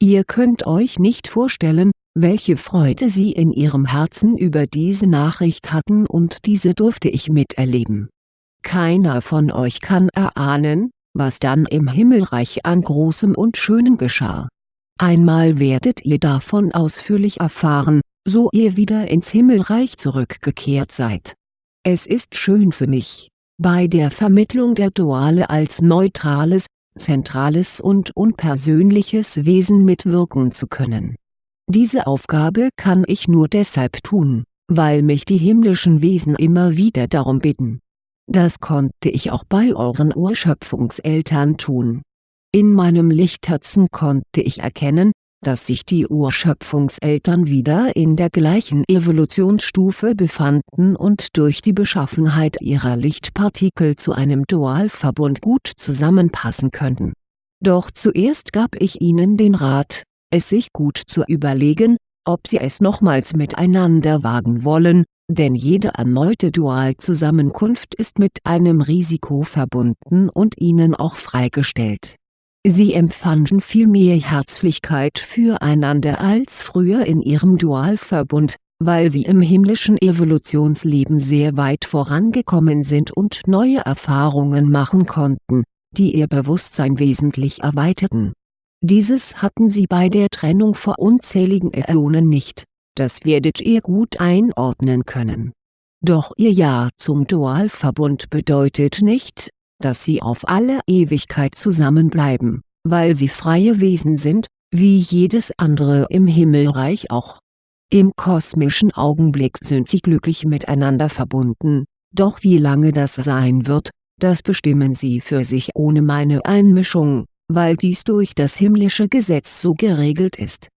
Ihr könnt euch nicht vorstellen, welche Freude sie in ihrem Herzen über diese Nachricht hatten und diese durfte ich miterleben. Keiner von euch kann erahnen, was dann im Himmelreich an Großem und Schönem geschah. Einmal werdet ihr davon ausführlich erfahren, so ihr wieder ins Himmelreich zurückgekehrt seid. Es ist schön für mich, bei der Vermittlung der Duale als neutrales, zentrales und unpersönliches Wesen mitwirken zu können. Diese Aufgabe kann ich nur deshalb tun, weil mich die himmlischen Wesen immer wieder darum bitten das konnte ich auch bei euren Urschöpfungseltern tun. In meinem Lichtherzen konnte ich erkennen, dass sich die Urschöpfungseltern wieder in der gleichen Evolutionsstufe befanden und durch die Beschaffenheit ihrer Lichtpartikel zu einem Dualverbund gut zusammenpassen könnten. Doch zuerst gab ich ihnen den Rat, es sich gut zu überlegen, ob sie es nochmals miteinander wagen wollen, denn jede erneute Dualzusammenkunft ist mit einem Risiko verbunden und ihnen auch freigestellt. Sie empfanden viel mehr Herzlichkeit füreinander als früher in ihrem Dualverbund, weil sie im himmlischen Evolutionsleben sehr weit vorangekommen sind und neue Erfahrungen machen konnten, die ihr Bewusstsein wesentlich erweiterten. Dieses hatten sie bei der Trennung vor unzähligen Äonen nicht das werdet ihr gut einordnen können. Doch ihr Ja zum Dualverbund bedeutet nicht, dass sie auf alle Ewigkeit zusammenbleiben, weil sie freie Wesen sind, wie jedes andere im Himmelreich auch. Im kosmischen Augenblick sind sie glücklich miteinander verbunden, doch wie lange das sein wird, das bestimmen sie für sich ohne meine Einmischung, weil dies durch das himmlische Gesetz so geregelt ist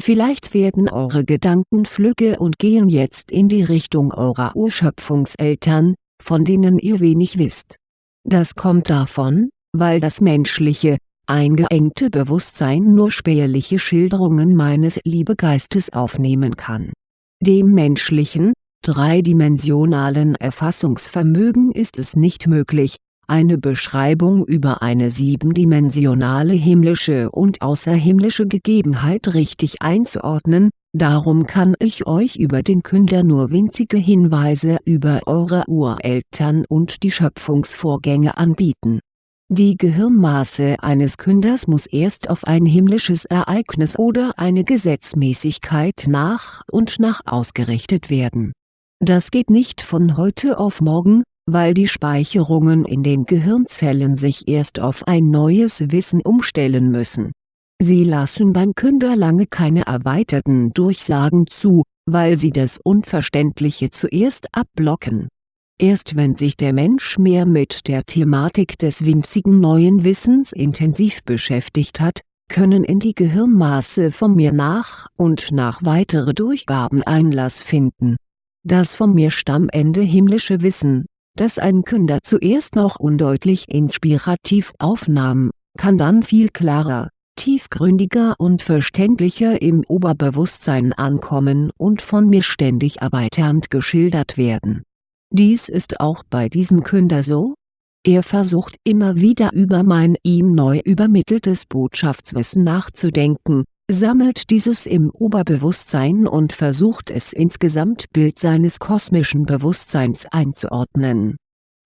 Vielleicht werden eure Gedanken flügge und gehen jetzt in die Richtung eurer Urschöpfungseltern, von denen ihr wenig wisst. Das kommt davon, weil das menschliche, eingeengte Bewusstsein nur spärliche Schilderungen meines Liebegeistes aufnehmen kann. Dem menschlichen, dreidimensionalen Erfassungsvermögen ist es nicht möglich, eine Beschreibung über eine siebendimensionale himmlische und außerhimmlische Gegebenheit richtig einzuordnen, darum kann ich euch über den Künder nur winzige Hinweise über eure Ureltern und die Schöpfungsvorgänge anbieten. Die Gehirnmaße eines Künders muss erst auf ein himmlisches Ereignis oder eine Gesetzmäßigkeit nach und nach ausgerichtet werden. Das geht nicht von heute auf morgen, weil die Speicherungen in den Gehirnzellen sich erst auf ein neues Wissen umstellen müssen. Sie lassen beim Künder lange keine erweiterten Durchsagen zu, weil sie das Unverständliche zuerst abblocken. Erst wenn sich der Mensch mehr mit der Thematik des winzigen neuen Wissens intensiv beschäftigt hat, können in die Gehirnmaße von mir nach und nach weitere Durchgaben Einlass finden. Das von mir stammende himmlische Wissen das ein Künder zuerst noch undeutlich inspirativ aufnahm, kann dann viel klarer, tiefgründiger und verständlicher im Oberbewusstsein ankommen und von mir ständig erweiternd geschildert werden. Dies ist auch bei diesem Künder so. Er versucht immer wieder über mein ihm neu übermitteltes Botschaftswissen nachzudenken, sammelt dieses im Oberbewusstsein und versucht es ins Gesamtbild seines kosmischen Bewusstseins einzuordnen.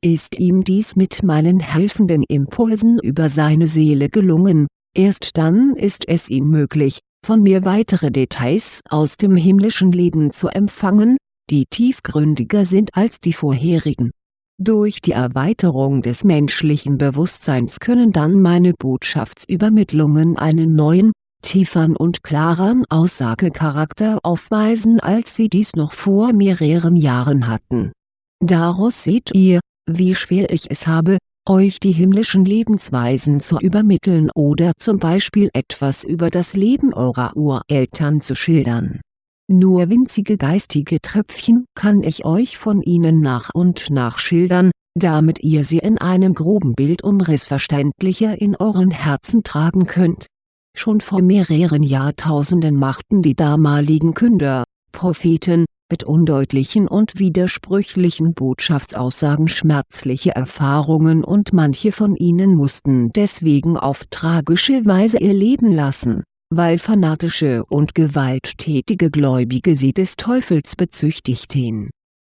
Ist ihm dies mit meinen helfenden Impulsen über seine Seele gelungen, erst dann ist es ihm möglich, von mir weitere Details aus dem himmlischen Leben zu empfangen, die tiefgründiger sind als die vorherigen. Durch die Erweiterung des menschlichen Bewusstseins können dann meine Botschaftsübermittlungen einen neuen, tieferen und klareren Aussagecharakter aufweisen als sie dies noch vor mehreren Jahren hatten. Daraus seht ihr, wie schwer ich es habe, euch die himmlischen Lebensweisen zu übermitteln oder zum Beispiel etwas über das Leben eurer Ureltern zu schildern. Nur winzige geistige Tröpfchen kann ich euch von ihnen nach und nach schildern, damit ihr sie in einem groben Bildumriss verständlicher in euren Herzen tragen könnt Schon vor mehreren Jahrtausenden machten die damaligen Künder, Propheten, mit undeutlichen und widersprüchlichen Botschaftsaussagen schmerzliche Erfahrungen und manche von ihnen mussten deswegen auf tragische Weise ihr Leben lassen, weil fanatische und gewalttätige Gläubige sie des Teufels bezüchtigten.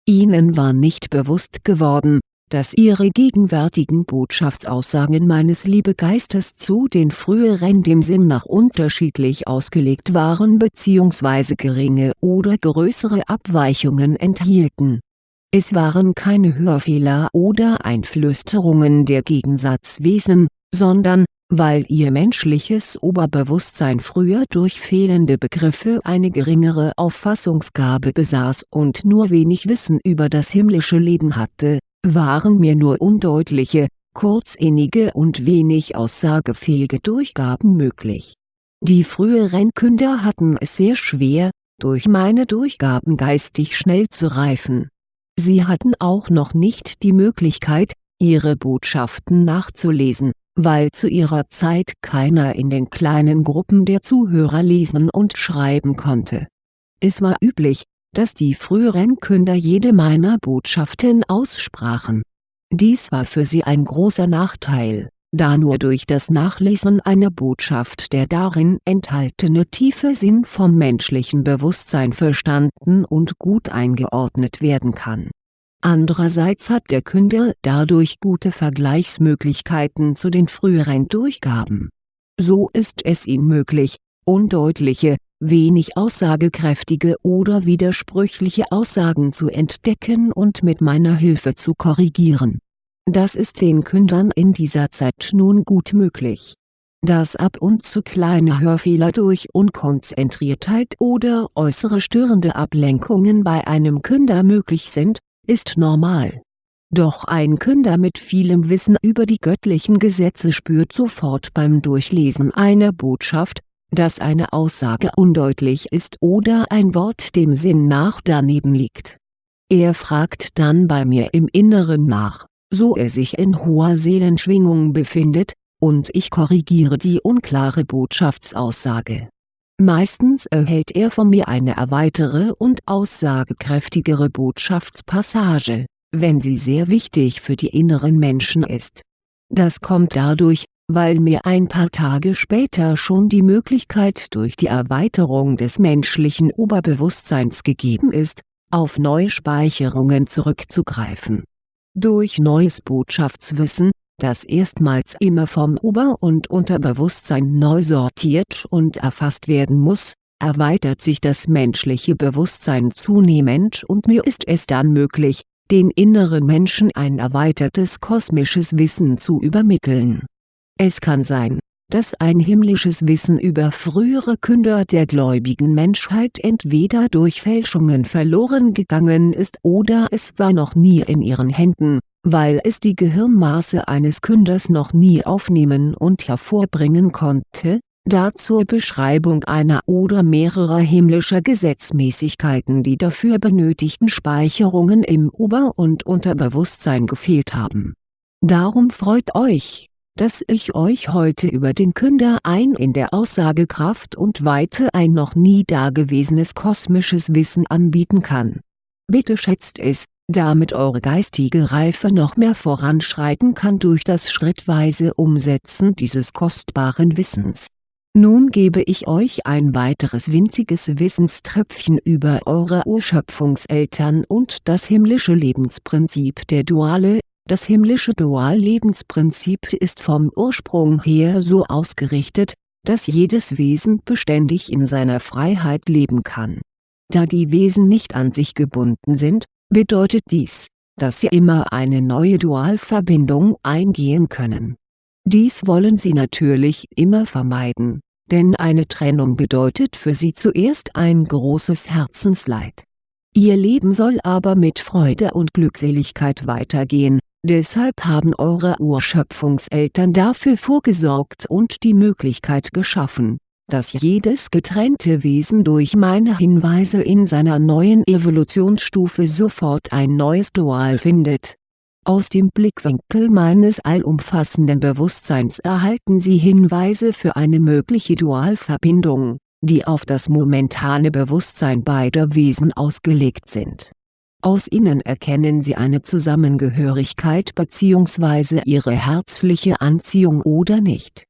Ihnen war nicht bewusst geworden, dass ihre gegenwärtigen Botschaftsaussagen meines Liebegeistes zu den früheren dem Sinn nach unterschiedlich ausgelegt waren bzw. geringe oder größere Abweichungen enthielten. Es waren keine Hörfehler oder Einflüsterungen der Gegensatzwesen, sondern, weil ihr menschliches Oberbewusstsein früher durch fehlende Begriffe eine geringere Auffassungsgabe besaß und nur wenig Wissen über das himmlische Leben hatte waren mir nur undeutliche, kurzinnige und wenig aussagefähige Durchgaben möglich. Die früheren Künder hatten es sehr schwer, durch meine Durchgaben geistig schnell zu reifen. Sie hatten auch noch nicht die Möglichkeit, ihre Botschaften nachzulesen, weil zu ihrer Zeit keiner in den kleinen Gruppen der Zuhörer lesen und schreiben konnte. Es war üblich, dass die früheren Künder jede meiner Botschaften aussprachen. Dies war für sie ein großer Nachteil, da nur durch das Nachlesen einer Botschaft der darin enthaltene tiefe Sinn vom menschlichen Bewusstsein verstanden und gut eingeordnet werden kann. Andererseits hat der Künder dadurch gute Vergleichsmöglichkeiten zu den früheren Durchgaben. So ist es ihm möglich, undeutliche, wenig aussagekräftige oder widersprüchliche Aussagen zu entdecken und mit meiner Hilfe zu korrigieren. Das ist den Kündern in dieser Zeit nun gut möglich. Dass ab und zu kleine Hörfehler durch Unkonzentriertheit oder äußere störende Ablenkungen bei einem Künder möglich sind, ist normal. Doch ein Künder mit vielem Wissen über die göttlichen Gesetze spürt sofort beim Durchlesen einer Botschaft, dass eine Aussage undeutlich ist oder ein Wort dem Sinn nach daneben liegt. Er fragt dann bei mir im Inneren nach, so er sich in hoher Seelenschwingung befindet, und ich korrigiere die unklare Botschaftsaussage. Meistens erhält er von mir eine erweitere und aussagekräftigere Botschaftspassage, wenn sie sehr wichtig für die inneren Menschen ist. Das kommt dadurch, weil mir ein paar Tage später schon die Möglichkeit durch die Erweiterung des menschlichen Oberbewusstseins gegeben ist, auf neue Speicherungen zurückzugreifen. Durch neues Botschaftswissen, das erstmals immer vom Ober- und Unterbewusstsein neu sortiert und erfasst werden muss, erweitert sich das menschliche Bewusstsein zunehmend und mir ist es dann möglich, den inneren Menschen ein erweitertes kosmisches Wissen zu übermitteln. Es kann sein, dass ein himmlisches Wissen über frühere Künder der gläubigen Menschheit entweder durch Fälschungen verloren gegangen ist oder es war noch nie in ihren Händen, weil es die Gehirnmaße eines Künders noch nie aufnehmen und hervorbringen konnte, da zur Beschreibung einer oder mehrerer himmlischer Gesetzmäßigkeiten die dafür benötigten Speicherungen im Ober- und Unterbewusstsein gefehlt haben. Darum freut euch dass ich euch heute über den Künder ein in der Aussagekraft und Weite ein noch nie dagewesenes kosmisches Wissen anbieten kann. Bitte schätzt es, damit eure geistige Reife noch mehr voranschreiten kann durch das schrittweise Umsetzen dieses kostbaren Wissens. Nun gebe ich euch ein weiteres winziges Wissenströpfchen über eure Urschöpfungseltern und das himmlische Lebensprinzip der Duale das himmlische Duallebensprinzip ist vom Ursprung her so ausgerichtet, dass jedes Wesen beständig in seiner Freiheit leben kann. Da die Wesen nicht an sich gebunden sind, bedeutet dies, dass sie immer eine neue Dualverbindung eingehen können. Dies wollen sie natürlich immer vermeiden, denn eine Trennung bedeutet für sie zuerst ein großes Herzensleid. Ihr Leben soll aber mit Freude und Glückseligkeit weitergehen, Deshalb haben eure Urschöpfungseltern dafür vorgesorgt und die Möglichkeit geschaffen, dass jedes getrennte Wesen durch meine Hinweise in seiner neuen Evolutionsstufe sofort ein neues Dual findet. Aus dem Blickwinkel meines allumfassenden Bewusstseins erhalten sie Hinweise für eine mögliche Dualverbindung, die auf das momentane Bewusstsein beider Wesen ausgelegt sind aus ihnen erkennen sie eine Zusammengehörigkeit bzw. ihre herzliche Anziehung oder nicht.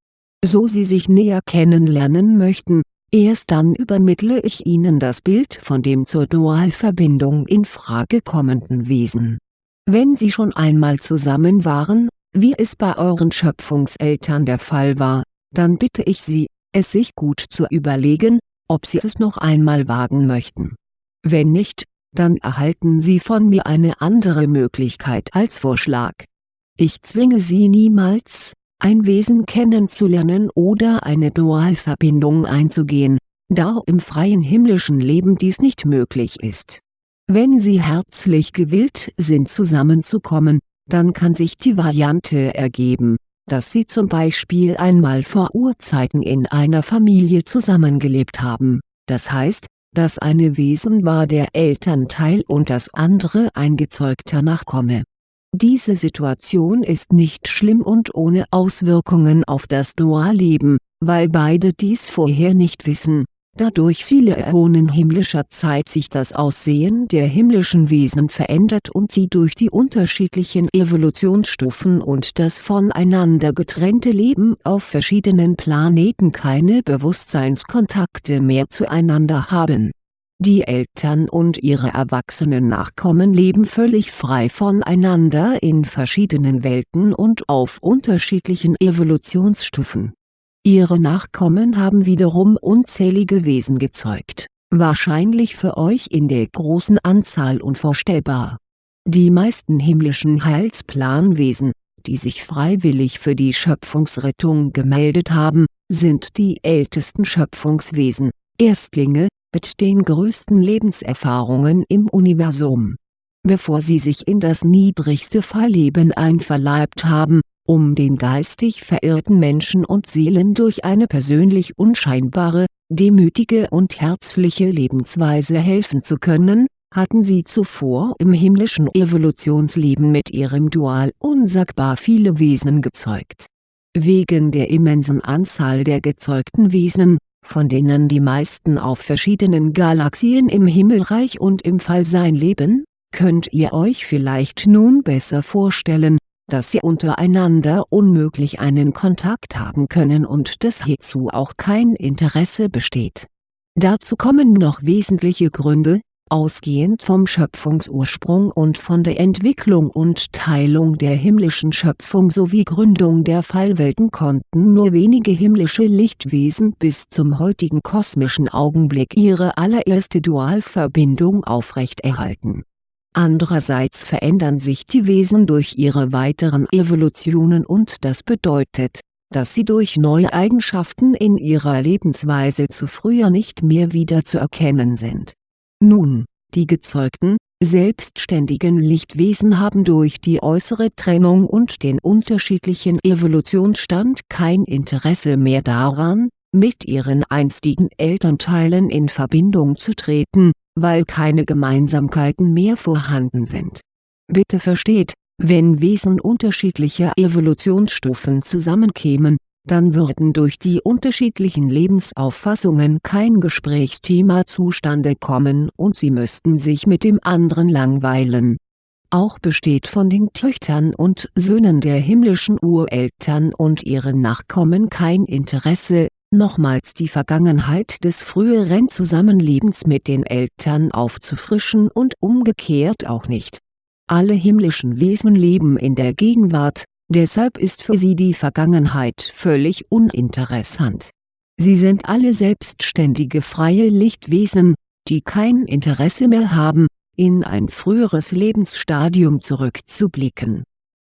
So sie sich näher kennenlernen möchten, erst dann übermittle ich ihnen das Bild von dem zur Dualverbindung in Frage kommenden Wesen. Wenn sie schon einmal zusammen waren, wie es bei euren Schöpfungseltern der Fall war, dann bitte ich sie, es sich gut zu überlegen, ob sie es noch einmal wagen möchten. Wenn nicht, dann erhalten Sie von mir eine andere Möglichkeit als Vorschlag. Ich zwinge Sie niemals, ein Wesen kennenzulernen oder eine Dualverbindung einzugehen, da im freien himmlischen Leben dies nicht möglich ist. Wenn Sie herzlich gewillt sind zusammenzukommen, dann kann sich die Variante ergeben, dass Sie zum Beispiel einmal vor Urzeiten in einer Familie zusammengelebt haben, das heißt, das eine Wesen war der Elternteil und das andere ein gezeugter Nachkomme. Diese Situation ist nicht schlimm und ohne Auswirkungen auf das Dualleben, weil beide dies vorher nicht wissen da durch viele Äonen himmlischer Zeit sich das Aussehen der himmlischen Wesen verändert und sie durch die unterschiedlichen Evolutionsstufen und das voneinander getrennte Leben auf verschiedenen Planeten keine Bewusstseinskontakte mehr zueinander haben. Die Eltern und ihre erwachsenen Nachkommen leben völlig frei voneinander in verschiedenen Welten und auf unterschiedlichen Evolutionsstufen Ihre Nachkommen haben wiederum unzählige Wesen gezeugt, wahrscheinlich für euch in der großen Anzahl unvorstellbar. Die meisten himmlischen Heilsplanwesen, die sich freiwillig für die Schöpfungsrettung gemeldet haben, sind die ältesten Schöpfungswesen, Erstlinge, mit den größten Lebenserfahrungen im Universum. Bevor sie sich in das niedrigste Fallleben einverleibt haben, um den geistig verirrten Menschen und Seelen durch eine persönlich unscheinbare, demütige und herzliche Lebensweise helfen zu können, hatten sie zuvor im himmlischen Evolutionsleben mit ihrem Dual unsagbar viele Wesen gezeugt. Wegen der immensen Anzahl der gezeugten Wesen, von denen die meisten auf verschiedenen Galaxien im Himmelreich und im Fallsein leben, könnt ihr euch vielleicht nun besser vorstellen, dass sie untereinander unmöglich einen Kontakt haben können und dass hierzu auch kein Interesse besteht. Dazu kommen noch wesentliche Gründe, ausgehend vom Schöpfungsursprung und von der Entwicklung und Teilung der himmlischen Schöpfung sowie Gründung der Fallwelten konnten nur wenige himmlische Lichtwesen bis zum heutigen kosmischen Augenblick ihre allererste Dualverbindung aufrechterhalten. Andererseits verändern sich die Wesen durch ihre weiteren Evolutionen und das bedeutet, dass sie durch neue Eigenschaften in ihrer Lebensweise zu früher nicht mehr wieder zu erkennen sind. Nun, die gezeugten, selbstständigen Lichtwesen haben durch die äußere Trennung und den unterschiedlichen Evolutionsstand kein Interesse mehr daran, mit ihren einstigen Elternteilen in Verbindung zu treten, weil keine Gemeinsamkeiten mehr vorhanden sind. Bitte versteht, wenn Wesen unterschiedlicher Evolutionsstufen zusammenkämen, dann würden durch die unterschiedlichen Lebensauffassungen kein Gesprächsthema zustande kommen und sie müssten sich mit dem anderen langweilen. Auch besteht von den Töchtern und Söhnen der himmlischen Ureltern und ihren Nachkommen kein Interesse, nochmals die Vergangenheit des früheren Zusammenlebens mit den Eltern aufzufrischen und umgekehrt auch nicht. Alle himmlischen Wesen leben in der Gegenwart, deshalb ist für sie die Vergangenheit völlig uninteressant. Sie sind alle selbstständige freie Lichtwesen, die kein Interesse mehr haben, in ein früheres Lebensstadium zurückzublicken.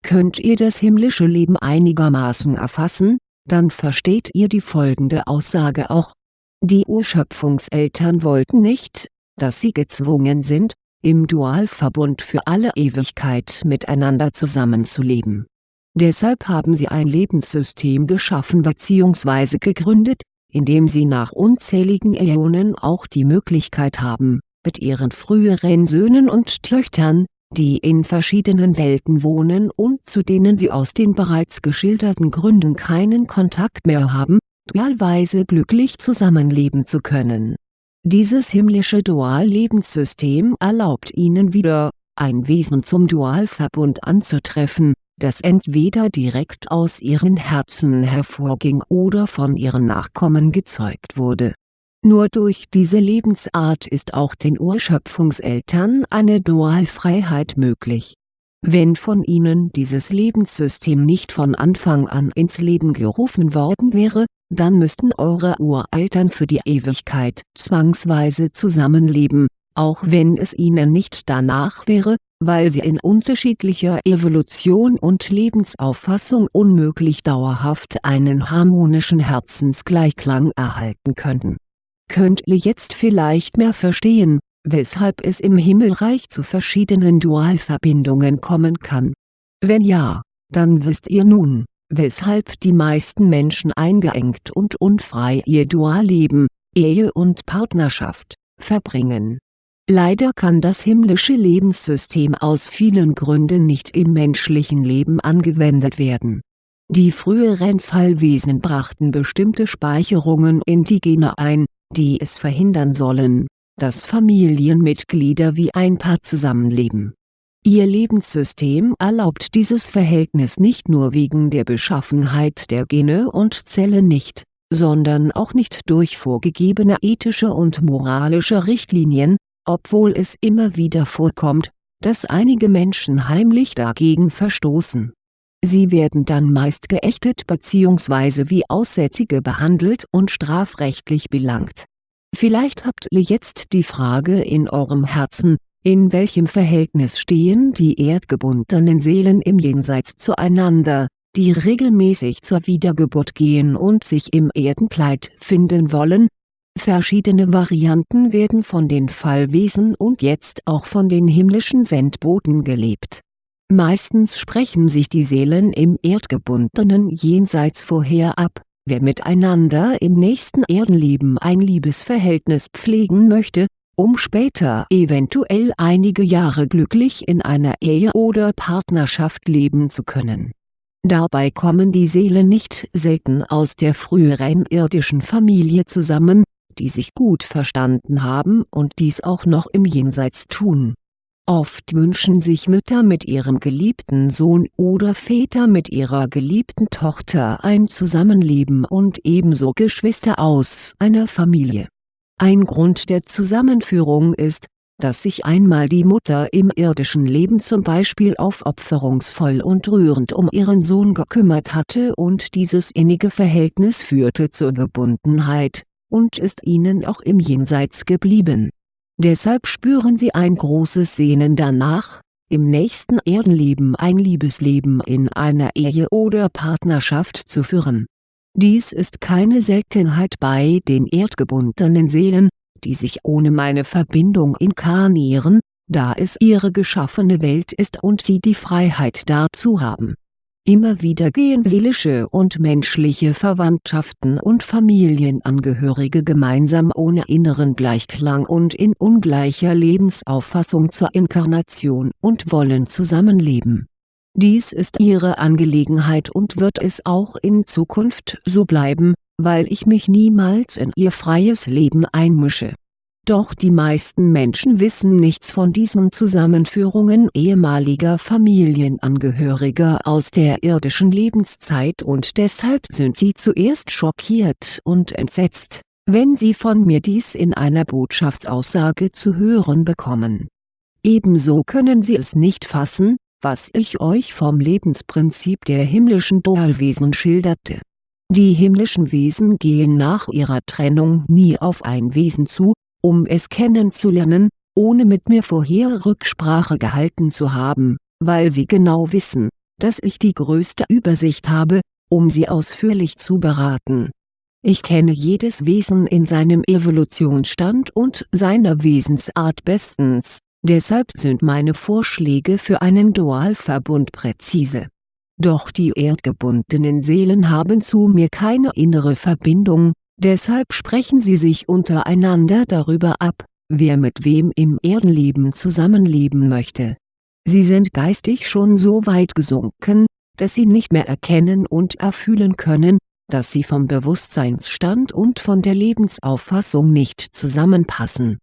Könnt ihr das himmlische Leben einigermaßen erfassen, dann versteht ihr die folgende Aussage auch. Die Urschöpfungseltern wollten nicht, dass sie gezwungen sind, im Dualverbund für alle Ewigkeit miteinander zusammenzuleben Deshalb haben sie ein Lebenssystem geschaffen bzw. gegründet, in dem sie nach unzähligen Äonen auch die Möglichkeit haben, mit ihren früheren Söhnen und Töchtern, die in verschiedenen Welten wohnen und zu denen sie aus den bereits geschilderten Gründen keinen Kontakt mehr haben, dualweise glücklich zusammenleben zu können. Dieses himmlische Duallebenssystem erlaubt ihnen wieder, ein Wesen zum Dualverbund anzutreffen, das entweder direkt aus ihren Herzen hervorging oder von ihren Nachkommen gezeugt wurde. Nur durch diese Lebensart ist auch den Urschöpfungseltern eine Dualfreiheit möglich. Wenn von ihnen dieses Lebenssystem nicht von Anfang an ins Leben gerufen worden wäre, dann müssten eure Ureltern für die Ewigkeit zwangsweise zusammenleben, auch wenn es ihnen nicht danach wäre, weil sie in unterschiedlicher Evolution und Lebensauffassung unmöglich dauerhaft einen harmonischen Herzensgleichklang erhalten könnten. Könnt ihr jetzt vielleicht mehr verstehen, weshalb es im Himmelreich zu verschiedenen Dualverbindungen kommen kann? Wenn ja, dann wisst ihr nun, weshalb die meisten Menschen eingeengt und unfrei ihr Dualleben, Ehe und Partnerschaft, verbringen Leider kann das himmlische Lebenssystem aus vielen Gründen nicht im menschlichen Leben angewendet werden. Die früheren Fallwesen brachten bestimmte Speicherungen in die Gene ein, die es verhindern sollen, dass Familienmitglieder wie ein Paar zusammenleben. Ihr Lebenssystem erlaubt dieses Verhältnis nicht nur wegen der Beschaffenheit der Gene und Zellen nicht, sondern auch nicht durch vorgegebene ethische und moralische Richtlinien, obwohl es immer wieder vorkommt, dass einige Menschen heimlich dagegen verstoßen. Sie werden dann meist geächtet bzw. wie Aussätzige behandelt und strafrechtlich belangt. Vielleicht habt ihr jetzt die Frage in eurem Herzen, in welchem Verhältnis stehen die erdgebundenen Seelen im Jenseits zueinander, die regelmäßig zur Wiedergeburt gehen und sich im Erdenkleid finden wollen, Verschiedene Varianten werden von den Fallwesen und jetzt auch von den himmlischen Sendboten gelebt. Meistens sprechen sich die Seelen im erdgebundenen Jenseits vorher ab, wer miteinander im nächsten Erdenleben ein Liebesverhältnis pflegen möchte, um später eventuell einige Jahre glücklich in einer Ehe oder Partnerschaft leben zu können Dabei kommen die Seelen nicht selten aus der früheren irdischen Familie zusammen, die sich gut verstanden haben und dies auch noch im Jenseits tun. Oft wünschen sich Mütter mit ihrem geliebten Sohn oder Väter mit ihrer geliebten Tochter ein Zusammenleben und ebenso Geschwister aus einer Familie. Ein Grund der Zusammenführung ist, dass sich einmal die Mutter im irdischen Leben zum Beispiel aufopferungsvoll und rührend um ihren Sohn gekümmert hatte und dieses innige Verhältnis führte zur Gebundenheit, und ist ihnen auch im Jenseits geblieben. Deshalb spüren sie ein großes Sehnen danach, im nächsten Erdenleben ein Liebesleben in einer Ehe oder Partnerschaft zu führen. Dies ist keine Seltenheit bei den erdgebundenen Seelen, die sich ohne meine Verbindung inkarnieren, da es ihre geschaffene Welt ist und sie die Freiheit dazu haben. Immer wieder gehen seelische und menschliche Verwandtschaften und Familienangehörige gemeinsam ohne inneren Gleichklang und in ungleicher Lebensauffassung zur Inkarnation und wollen zusammenleben. Dies ist ihre Angelegenheit und wird es auch in Zukunft so bleiben, weil ich mich niemals in ihr freies Leben einmische. Doch die meisten Menschen wissen nichts von diesen Zusammenführungen ehemaliger Familienangehöriger aus der irdischen Lebenszeit und deshalb sind sie zuerst schockiert und entsetzt, wenn sie von mir dies in einer Botschaftsaussage zu hören bekommen. Ebenso können sie es nicht fassen, was ich euch vom Lebensprinzip der himmlischen Dualwesen schilderte die himmlischen Wesen gehen nach ihrer Trennung nie auf ein Wesen zu, um es kennenzulernen, ohne mit mir vorher Rücksprache gehalten zu haben, weil sie genau wissen, dass ich die größte Übersicht habe, um sie ausführlich zu beraten. Ich kenne jedes Wesen in seinem Evolutionsstand und seiner Wesensart bestens, deshalb sind meine Vorschläge für einen Dualverbund präzise doch die erdgebundenen Seelen haben zu mir keine innere Verbindung, deshalb sprechen sie sich untereinander darüber ab, wer mit wem im Erdenleben zusammenleben möchte. Sie sind geistig schon so weit gesunken, dass sie nicht mehr erkennen und erfühlen können, dass sie vom Bewusstseinsstand und von der Lebensauffassung nicht zusammenpassen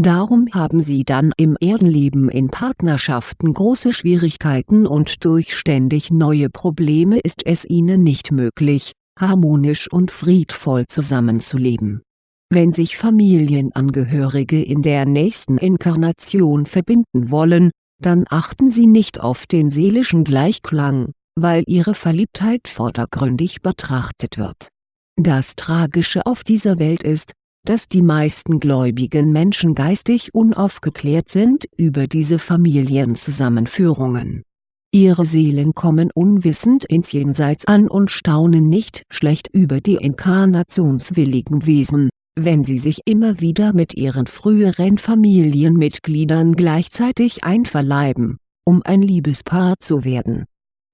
Darum haben sie dann im Erdenleben in Partnerschaften große Schwierigkeiten und durch ständig neue Probleme ist es ihnen nicht möglich, harmonisch und friedvoll zusammenzuleben. Wenn sich Familienangehörige in der nächsten Inkarnation verbinden wollen, dann achten sie nicht auf den seelischen Gleichklang, weil ihre Verliebtheit vordergründig betrachtet wird. Das Tragische auf dieser Welt ist, dass die meisten gläubigen Menschen geistig unaufgeklärt sind über diese Familienzusammenführungen. Ihre Seelen kommen unwissend ins Jenseits an und staunen nicht schlecht über die inkarnationswilligen Wesen, wenn sie sich immer wieder mit ihren früheren Familienmitgliedern gleichzeitig einverleiben, um ein Liebespaar zu werden.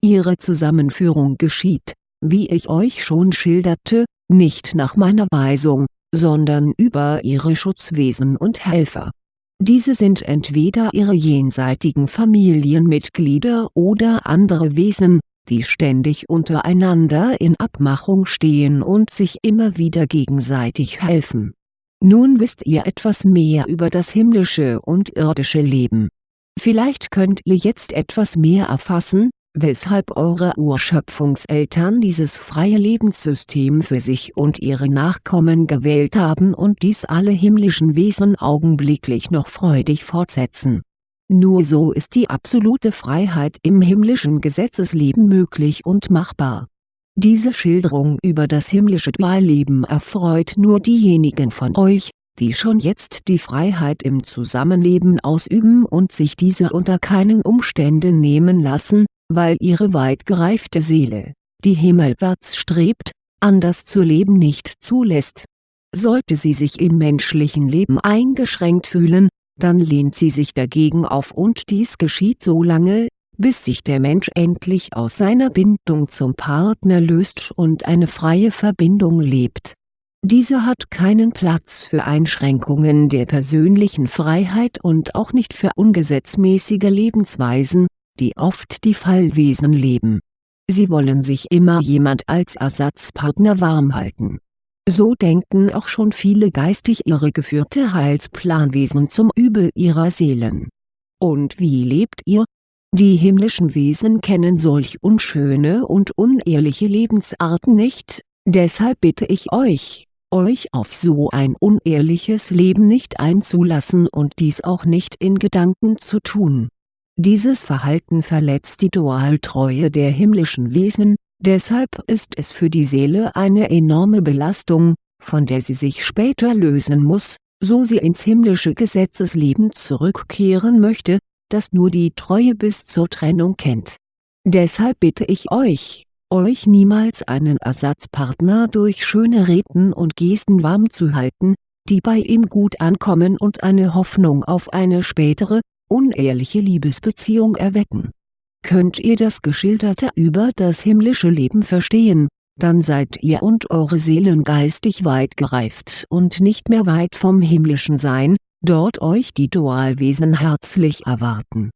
Ihre Zusammenführung geschieht, wie ich euch schon schilderte, nicht nach meiner Weisung, sondern über ihre Schutzwesen und Helfer. Diese sind entweder ihre jenseitigen Familienmitglieder oder andere Wesen, die ständig untereinander in Abmachung stehen und sich immer wieder gegenseitig helfen. Nun wisst ihr etwas mehr über das himmlische und irdische Leben. Vielleicht könnt ihr jetzt etwas mehr erfassen, weshalb eure Urschöpfungseltern dieses freie Lebenssystem für sich und ihre Nachkommen gewählt haben und dies alle himmlischen Wesen augenblicklich noch freudig fortsetzen. Nur so ist die absolute Freiheit im himmlischen Gesetzesleben möglich und machbar. Diese Schilderung über das himmlische Dualleben erfreut nur diejenigen von euch, die schon jetzt die Freiheit im Zusammenleben ausüben und sich diese unter keinen Umständen nehmen lassen, weil ihre weit gereifte Seele, die himmelwärts strebt, anders zu leben nicht zulässt. Sollte sie sich im menschlichen Leben eingeschränkt fühlen, dann lehnt sie sich dagegen auf und dies geschieht so lange, bis sich der Mensch endlich aus seiner Bindung zum Partner löst und eine freie Verbindung lebt. Diese hat keinen Platz für Einschränkungen der persönlichen Freiheit und auch nicht für ungesetzmäßige Lebensweisen, die oft die Fallwesen leben. Sie wollen sich immer jemand als Ersatzpartner warm halten. So denken auch schon viele geistig irregeführte Heilsplanwesen zum Übel ihrer Seelen. Und wie lebt ihr? Die himmlischen Wesen kennen solch unschöne und unehrliche Lebensarten nicht, deshalb bitte ich euch, euch auf so ein unehrliches Leben nicht einzulassen und dies auch nicht in Gedanken zu tun. Dieses Verhalten verletzt die Dualtreue der himmlischen Wesen, deshalb ist es für die Seele eine enorme Belastung, von der sie sich später lösen muss, so sie ins himmlische Gesetzesleben zurückkehren möchte, das nur die Treue bis zur Trennung kennt. Deshalb bitte ich euch, euch niemals einen Ersatzpartner durch schöne Reden und Gesten warm zu halten, die bei ihm gut ankommen und eine Hoffnung auf eine spätere, unehrliche Liebesbeziehung erwecken. Könnt ihr das Geschilderte über das himmlische Leben verstehen, dann seid ihr und eure Seelen geistig weit gereift und nicht mehr weit vom himmlischen Sein, dort euch die Dualwesen herzlich erwarten.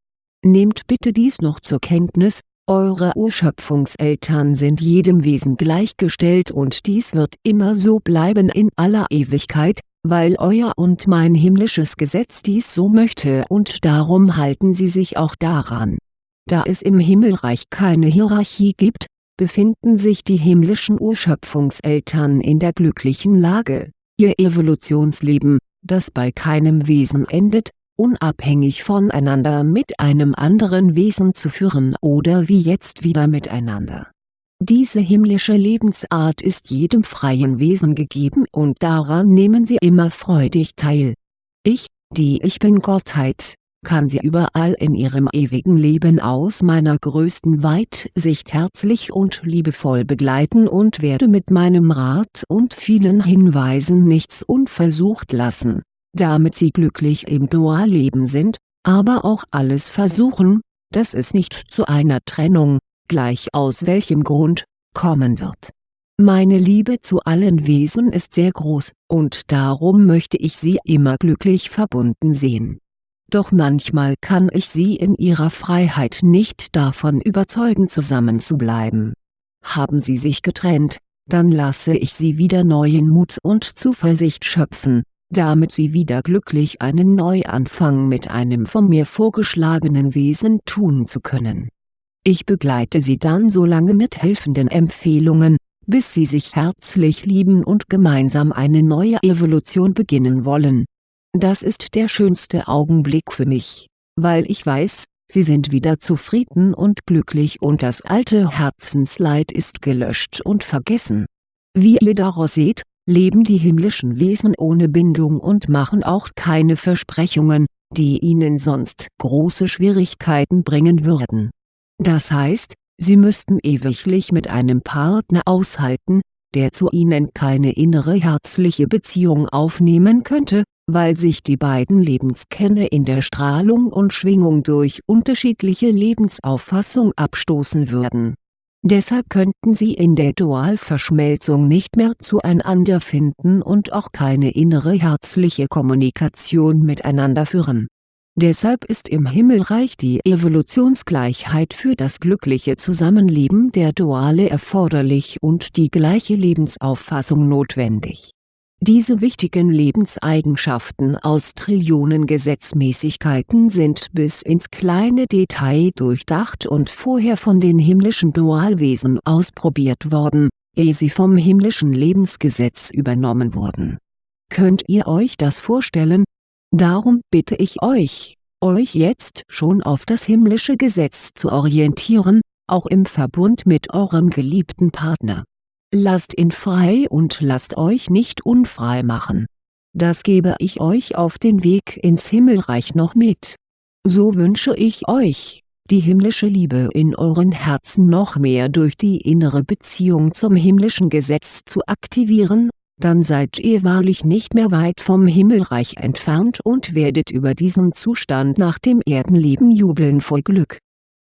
Nehmt bitte dies noch zur Kenntnis, eure Urschöpfungseltern sind jedem Wesen gleichgestellt und dies wird immer so bleiben in aller Ewigkeit, weil euer und mein himmlisches Gesetz dies so möchte und darum halten sie sich auch daran. Da es im Himmelreich keine Hierarchie gibt, befinden sich die himmlischen Urschöpfungseltern in der glücklichen Lage, ihr Evolutionsleben, das bei keinem Wesen endet, unabhängig voneinander mit einem anderen Wesen zu führen oder wie jetzt wieder miteinander. Diese himmlische Lebensart ist jedem freien Wesen gegeben und daran nehmen sie immer freudig teil. Ich, die Ich Bin-Gottheit, kann sie überall in ihrem ewigen Leben aus meiner größten Weitsicht herzlich und liebevoll begleiten und werde mit meinem Rat und vielen Hinweisen nichts unversucht lassen, damit sie glücklich im Dualleben sind, aber auch alles versuchen, dass es nicht zu einer Trennung, gleich aus welchem Grund, kommen wird. Meine Liebe zu allen Wesen ist sehr groß, und darum möchte ich sie immer glücklich verbunden sehen doch manchmal kann ich sie in ihrer Freiheit nicht davon überzeugen zusammenzubleiben. Haben sie sich getrennt, dann lasse ich sie wieder neuen Mut und Zuversicht schöpfen, damit sie wieder glücklich einen Neuanfang mit einem von mir vorgeschlagenen Wesen tun zu können. Ich begleite sie dann so lange mit helfenden Empfehlungen, bis sie sich herzlich lieben und gemeinsam eine neue Evolution beginnen wollen das ist der schönste Augenblick für mich, weil ich weiß, sie sind wieder zufrieden und glücklich und das alte Herzensleid ist gelöscht und vergessen. Wie ihr daraus seht, leben die himmlischen Wesen ohne Bindung und machen auch keine Versprechungen, die ihnen sonst große Schwierigkeiten bringen würden. Das heißt, sie müssten ewiglich mit einem Partner aushalten, der zu ihnen keine innere herzliche Beziehung aufnehmen könnte, weil sich die beiden Lebenskerne in der Strahlung und Schwingung durch unterschiedliche Lebensauffassung abstoßen würden. Deshalb könnten sie in der Dualverschmelzung nicht mehr zueinander finden und auch keine innere herzliche Kommunikation miteinander führen. Deshalb ist im Himmelreich die Evolutionsgleichheit für das glückliche Zusammenleben der Duale erforderlich und die gleiche Lebensauffassung notwendig diese wichtigen Lebenseigenschaften aus Trillionen Gesetzmäßigkeiten sind bis ins kleine Detail durchdacht und vorher von den himmlischen Dualwesen ausprobiert worden, ehe sie vom himmlischen Lebensgesetz übernommen wurden. Könnt ihr euch das vorstellen? Darum bitte ich euch, euch jetzt schon auf das himmlische Gesetz zu orientieren, auch im Verbund mit eurem geliebten Partner Lasst ihn frei und lasst euch nicht unfrei machen. Das gebe ich euch auf den Weg ins Himmelreich noch mit. So wünsche ich euch, die himmlische Liebe in euren Herzen noch mehr durch die innere Beziehung zum himmlischen Gesetz zu aktivieren, dann seid ihr wahrlich nicht mehr weit vom Himmelreich entfernt und werdet über diesen Zustand nach dem Erdenleben jubeln vor Glück